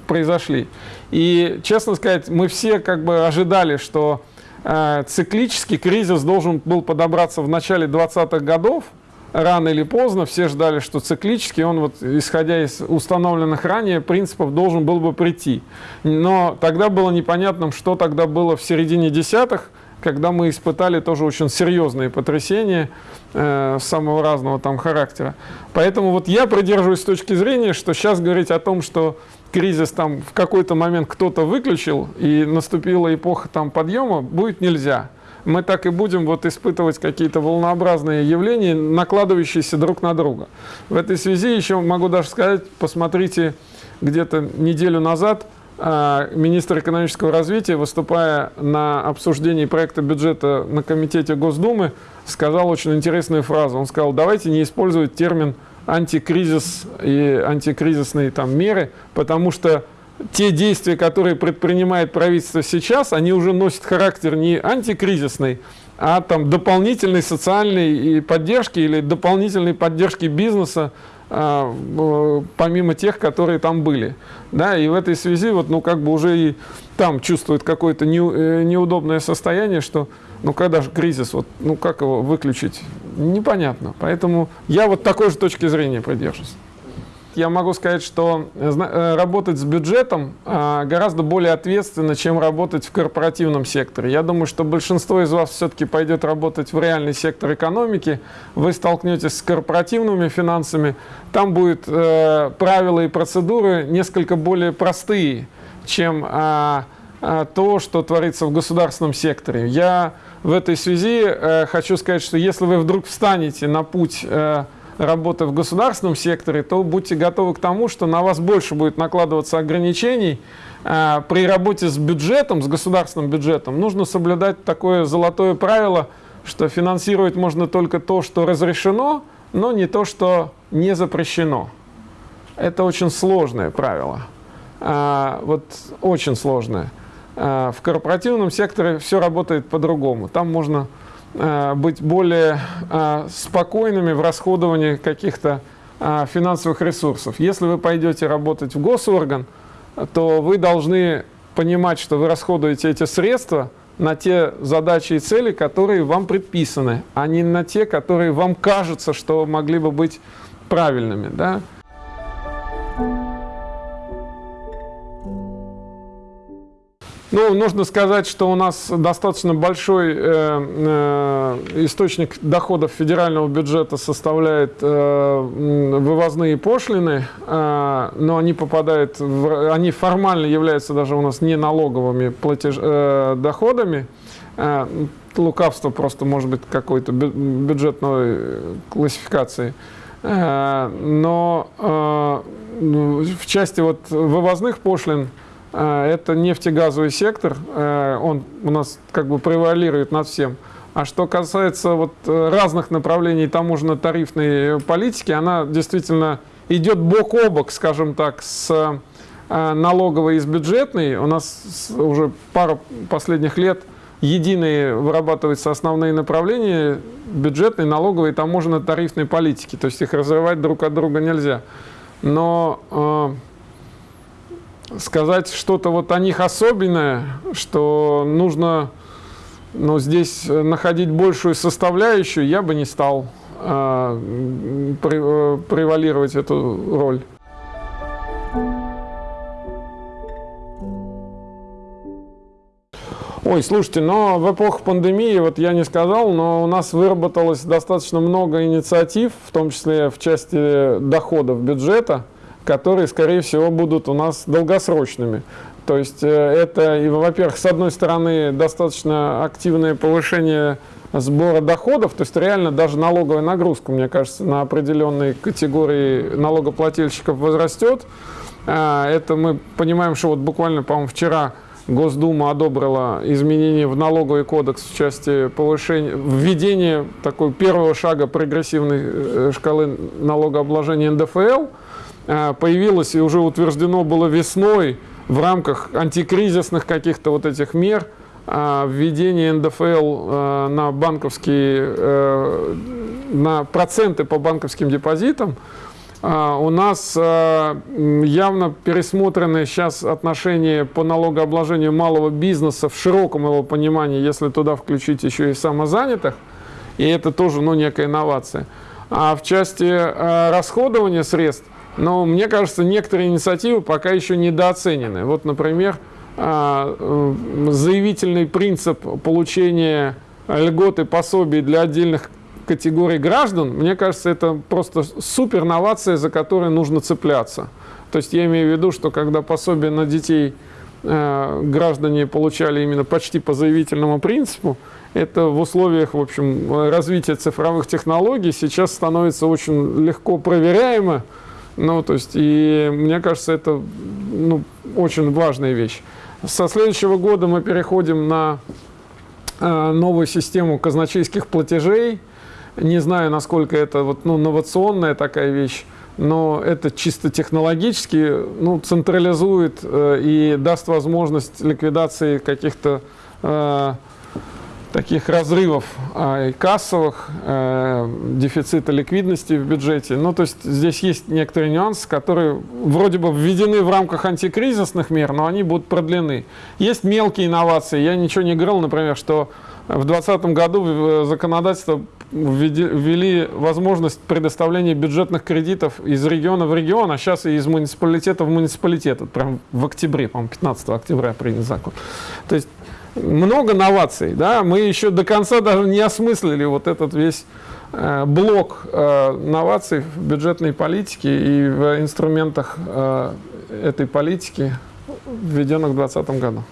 произошли. И, честно сказать, мы все как бы ожидали, что э, циклический кризис должен был подобраться в начале 20-х годов, рано или поздно, все ждали, что циклический, он вот, исходя из установленных ранее принципов, должен был бы прийти. Но тогда было непонятным, что тогда было в середине десятых, когда мы испытали тоже очень серьезные потрясения э, самого разного там характера. Поэтому вот я придерживаюсь точки зрения, что сейчас говорить о том, что кризис там в какой-то момент кто-то выключил и наступила эпоха там подъема, будет нельзя. Мы так и будем вот испытывать какие-то волнообразные явления, накладывающиеся друг на друга. В этой связи еще могу даже сказать, посмотрите, где-то неделю назад министр экономического развития, выступая на обсуждении проекта бюджета на комитете Госдумы, сказал очень интересную фразу. Он сказал, давайте не использовать термин антикризис и антикризисные там меры, потому что те действия, которые предпринимает правительство сейчас, они уже носят характер не антикризисный, а там дополнительной социальной поддержки или дополнительной поддержки бизнеса а, помимо тех, которые там были. Да, и в этой связи вот, ну, как бы уже и там чувствует какое-то не, э, неудобное состояние, что ну когда же кризис, вот, ну как его выключить, непонятно. Поэтому я вот такой же точки зрения придерживаюсь я могу сказать, что э, э, работать с бюджетом а, гораздо более ответственно, чем работать в корпоративном секторе. Я думаю, что большинство из вас все-таки пойдет работать в реальный сектор экономики, вы столкнетесь с корпоративными финансами, там будут э, правила и процедуры несколько более простые, чем то, что творится в государственном секторе. Я в этой связи хочу сказать, что если вы вдруг встанете на путь работы в государственном секторе, то будьте готовы к тому, что на вас больше будет накладываться ограничений. А, при работе с бюджетом, с государственным бюджетом, нужно соблюдать такое золотое правило, что финансировать можно только то, что разрешено, но не то, что не запрещено. Это очень сложное правило. А, вот очень сложное. А, в корпоративном секторе все работает по-другому. Там можно быть более э, спокойными в расходовании каких-то э, финансовых ресурсов. Если вы пойдете работать в госорган, то вы должны понимать, что вы расходуете эти средства на те задачи и цели, которые вам предписаны, а не на те, которые вам кажутся, что могли бы быть правильными. Да? Ну, нужно сказать, что у нас достаточно большой э, э, источник доходов федерального бюджета составляет э, вывозные пошлины, э, но они попадают, в, они формально являются даже у нас не налоговыми платеж, э, доходами. Э, лукавство просто может быть какой-то бюджетной классификации. Э, но э, в части вот вывозных пошлин это нефтегазовый сектор, э, он у нас как бы превалирует над всем. А что касается вот э, разных направлений таможенно-тарифной политики, она действительно идет бок о бок, скажем так, с э, налоговой и с бюджетной. У нас уже пару последних лет единые вырабатываются основные направления бюджетной, налоговой и таможенно-тарифной политики. То есть их разрывать друг от друга нельзя. Но сказать что-то вот о них особенное, что нужно ну, здесь находить большую составляющую, я бы не стал э, превалировать эту роль. Ой, слушайте, но в эпоху пандемии, вот я не сказал, но у нас выработалось достаточно много инициатив, в том числе в части доходов бюджета, которые, скорее всего, будут у нас долгосрочными. То есть э, это, во-первых, с одной стороны, достаточно активное повышение сбора доходов, то есть реально даже налоговая нагрузка, мне кажется, на определенные категории налогоплательщиков возрастет. А, это мы понимаем, что вот буквально, по-моему, вчера Госдума одобрила изменения в налоговый кодекс в части повышения, введения такой первого шага прогрессивной э, шкалы налогообложения НДФЛ – появилось и уже утверждено было весной в рамках антикризисных каких-то вот этих мер э, введение НДФЛ э, на банковские, на проценты по банковским депозитам, у нас явно пересмотрены сейчас отношения по налогообложению малого бизнеса в широком его понимании, если туда включить еще и самозанятых, и это тоже ну, некая инновация. А в части расходования средств но мне кажется, некоторые инициативы пока еще недооценены. Вот, например, а, заявительный принцип получения льгот и пособий для отдельных категорий граждан, мне кажется, это просто супер новация, за которой нужно цепляться. То есть я имею в виду, что когда пособие на детей э, граждане получали именно почти по заявительному принципу, это в условиях, в общем, развития цифровых технологий сейчас становится очень легко проверяемо, ну, то есть, и мне кажется, это ну, очень важная вещь. Со следующего года мы переходим на э, новую систему казначейских платежей. Не знаю, насколько это вот, ну, инновационная такая вещь, но это чисто технологически ну, централизует э, и даст возможность ликвидации каких-то э, таких разрывов а, кассовых, э, дефицита ликвидности в бюджете. Ну, то есть здесь есть некоторые нюансы, которые вроде бы введены в рамках антикризисных мер, но они будут продлены. Есть мелкие инновации. Я ничего не говорил, например, что в 2020 году в законодательство ввели возможность предоставления бюджетных кредитов из региона в регион, а сейчас и из муниципалитета в муниципалитет. Прям в октябре, по-моему, 15 октября принят закон. То есть много новаций, да, мы еще до конца даже не осмыслили вот этот весь э, блок э, новаций в бюджетной политике и в инструментах э, этой политики, введенных в 2020 году.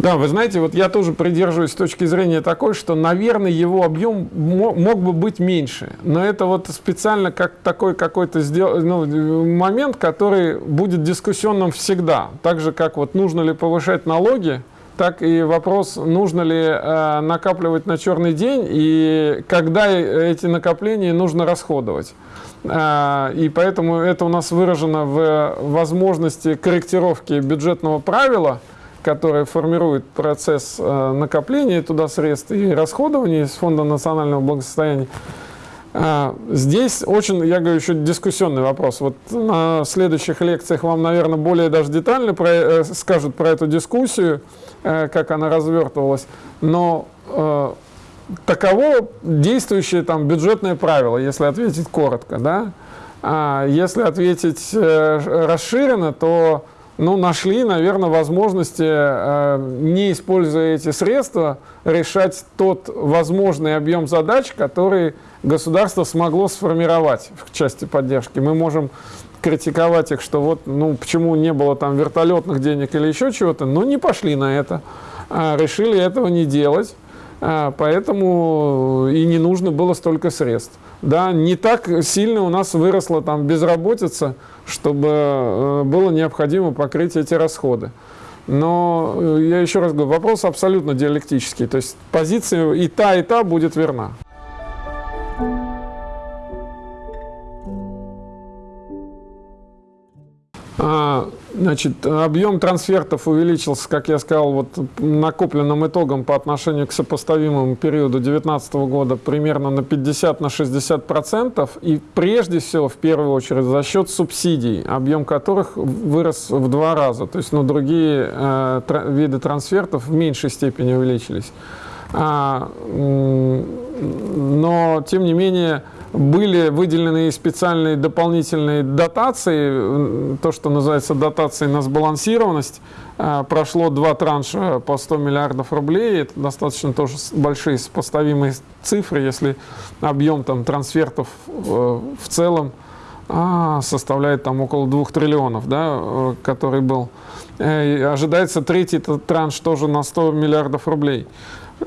Да, вы знаете, вот я тоже придерживаюсь точки зрения такой, что, наверное, его объем мог бы быть меньше. Но это вот специально как такой какой-то ну, момент, который будет дискуссионным всегда. Так же, как вот нужно ли повышать налоги, так и вопрос, нужно ли э, накапливать на черный день и когда эти накопления нужно расходовать. Э, и поэтому это у нас выражено в возможности корректировки бюджетного правила, которое формирует процесс э, накопления туда средств и расходования из Фонда национального благосостояния. А, здесь очень, я говорю, еще дискуссионный вопрос. Вот на следующих лекциях вам, наверное, более даже детально про, э, скажут про эту дискуссию, э, как она развертывалась. Но таково действующее там бюджетное правило, если ответить коротко. Да? А если ответить расширенно, то ну, нашли, наверное, возможности, э, не используя эти средства, решать тот возможный объем задач, который государство смогло сформировать в части поддержки. Мы можем критиковать их, что вот, ну, почему не было там вертолетных денег или еще чего-то, но не пошли на это, а решили этого не делать, поэтому и не нужно было столько средств. Да, не так сильно у нас выросла там безработица, чтобы э, было необходимо покрыть эти расходы. Но э, я еще раз говорю, вопрос абсолютно диалектический. То есть позиция и та, и та будет верна. Значит, объем трансфертов увеличился, как я сказал, вот накопленным итогом по отношению к сопоставимому периоду 2019 года примерно на 50-60%. процентов И прежде всего, в первую очередь, за счет субсидий, объем которых вырос в два раза. То есть ну, другие э, тр виды трансфертов в меньшей степени увеличились. А, но, тем не менее, были выделены специальные дополнительные дотации, то, что называется дотацией на сбалансированность. А, прошло два транша по 100 миллиардов рублей. Это достаточно тоже большие сопоставимые цифры, если объем там, трансфертов э, в целом а, составляет там около 2 триллионов, да, э, который был. Э, ожидается третий транш тоже на 100 миллиардов рублей.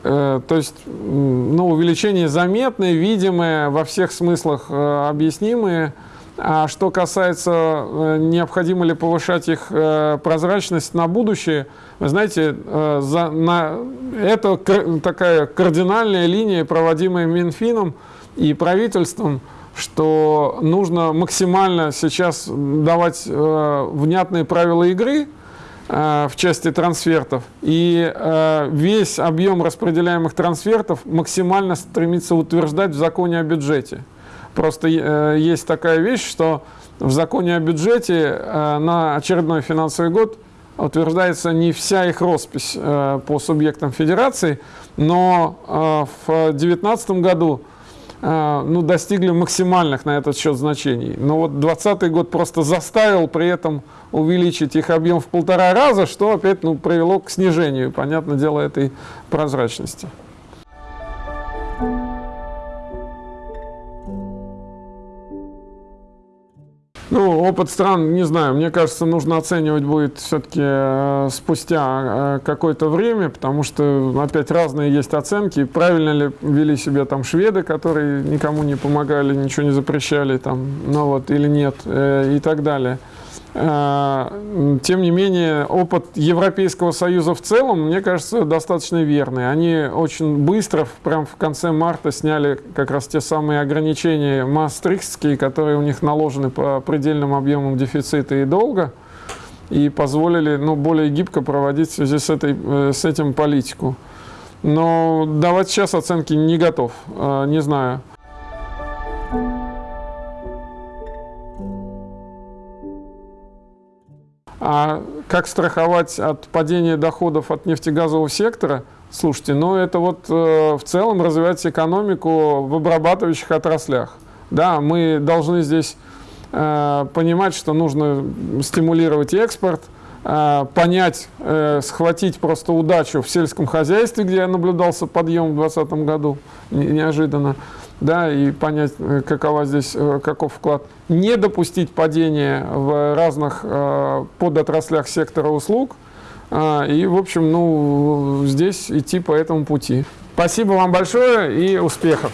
Э, то есть ну, увеличение заметное, видимое, во всех смыслах э, объяснимое. А что касается, э, необходимо ли повышать их прозрачность на будущее, вы знаете, за, на, это такая кардинальная линия, проводимая Минфином и правительством, что нужно максимально сейчас давать внятные правила игры, в части трансфертов. И э, весь объем распределяемых трансфертов максимально стремится утверждать в законе о бюджете. Просто э, есть такая вещь, что в законе о бюджете на очередной финансовый год утверждается не вся их роспись по субъектам федерации, но в 2019 году ну, достигли максимальных на этот счет значений. Но вот 2020 год просто заставил при этом увеличить их объем в полтора раза, что опять ну, привело к снижению, понятное дело, этой прозрачности. Ну, опыт стран, не знаю, мне кажется, нужно оценивать будет все-таки э, спустя э, какое-то время, потому что опять разные есть оценки. Правильно ли вели себя там шведы, которые никому не помогали, ничего не запрещали, там, ну вот, или нет, э, и так далее. Э, тем не менее, опыт Европейского Союза в целом, мне кажется, достаточно верный. Они очень быстро, прям в конце марта, сняли как раз те самые ограничения мастрихтские, которые у них наложены по предельным объемам дефицита и долга, и позволили ну, более гибко проводить в связи с, этой, э, с этим политику. Но давать сейчас оценки не готов, э, не знаю. А как страховать от падения доходов от нефтегазового сектора? Слушайте, ну это вот э, в целом развивать экономику в обрабатывающих отраслях. Да, мы должны здесь э, понимать, что нужно стимулировать экспорт, э, понять, э, схватить просто удачу в сельском хозяйстве, где наблюдался подъем в 2020 году не, неожиданно да, и понять, э, какова здесь, э, каков вклад. Не допустить падения в разных э, подотраслях сектора услуг. Э, и, в общем, ну, здесь идти по этому пути. Спасибо вам большое и успехов!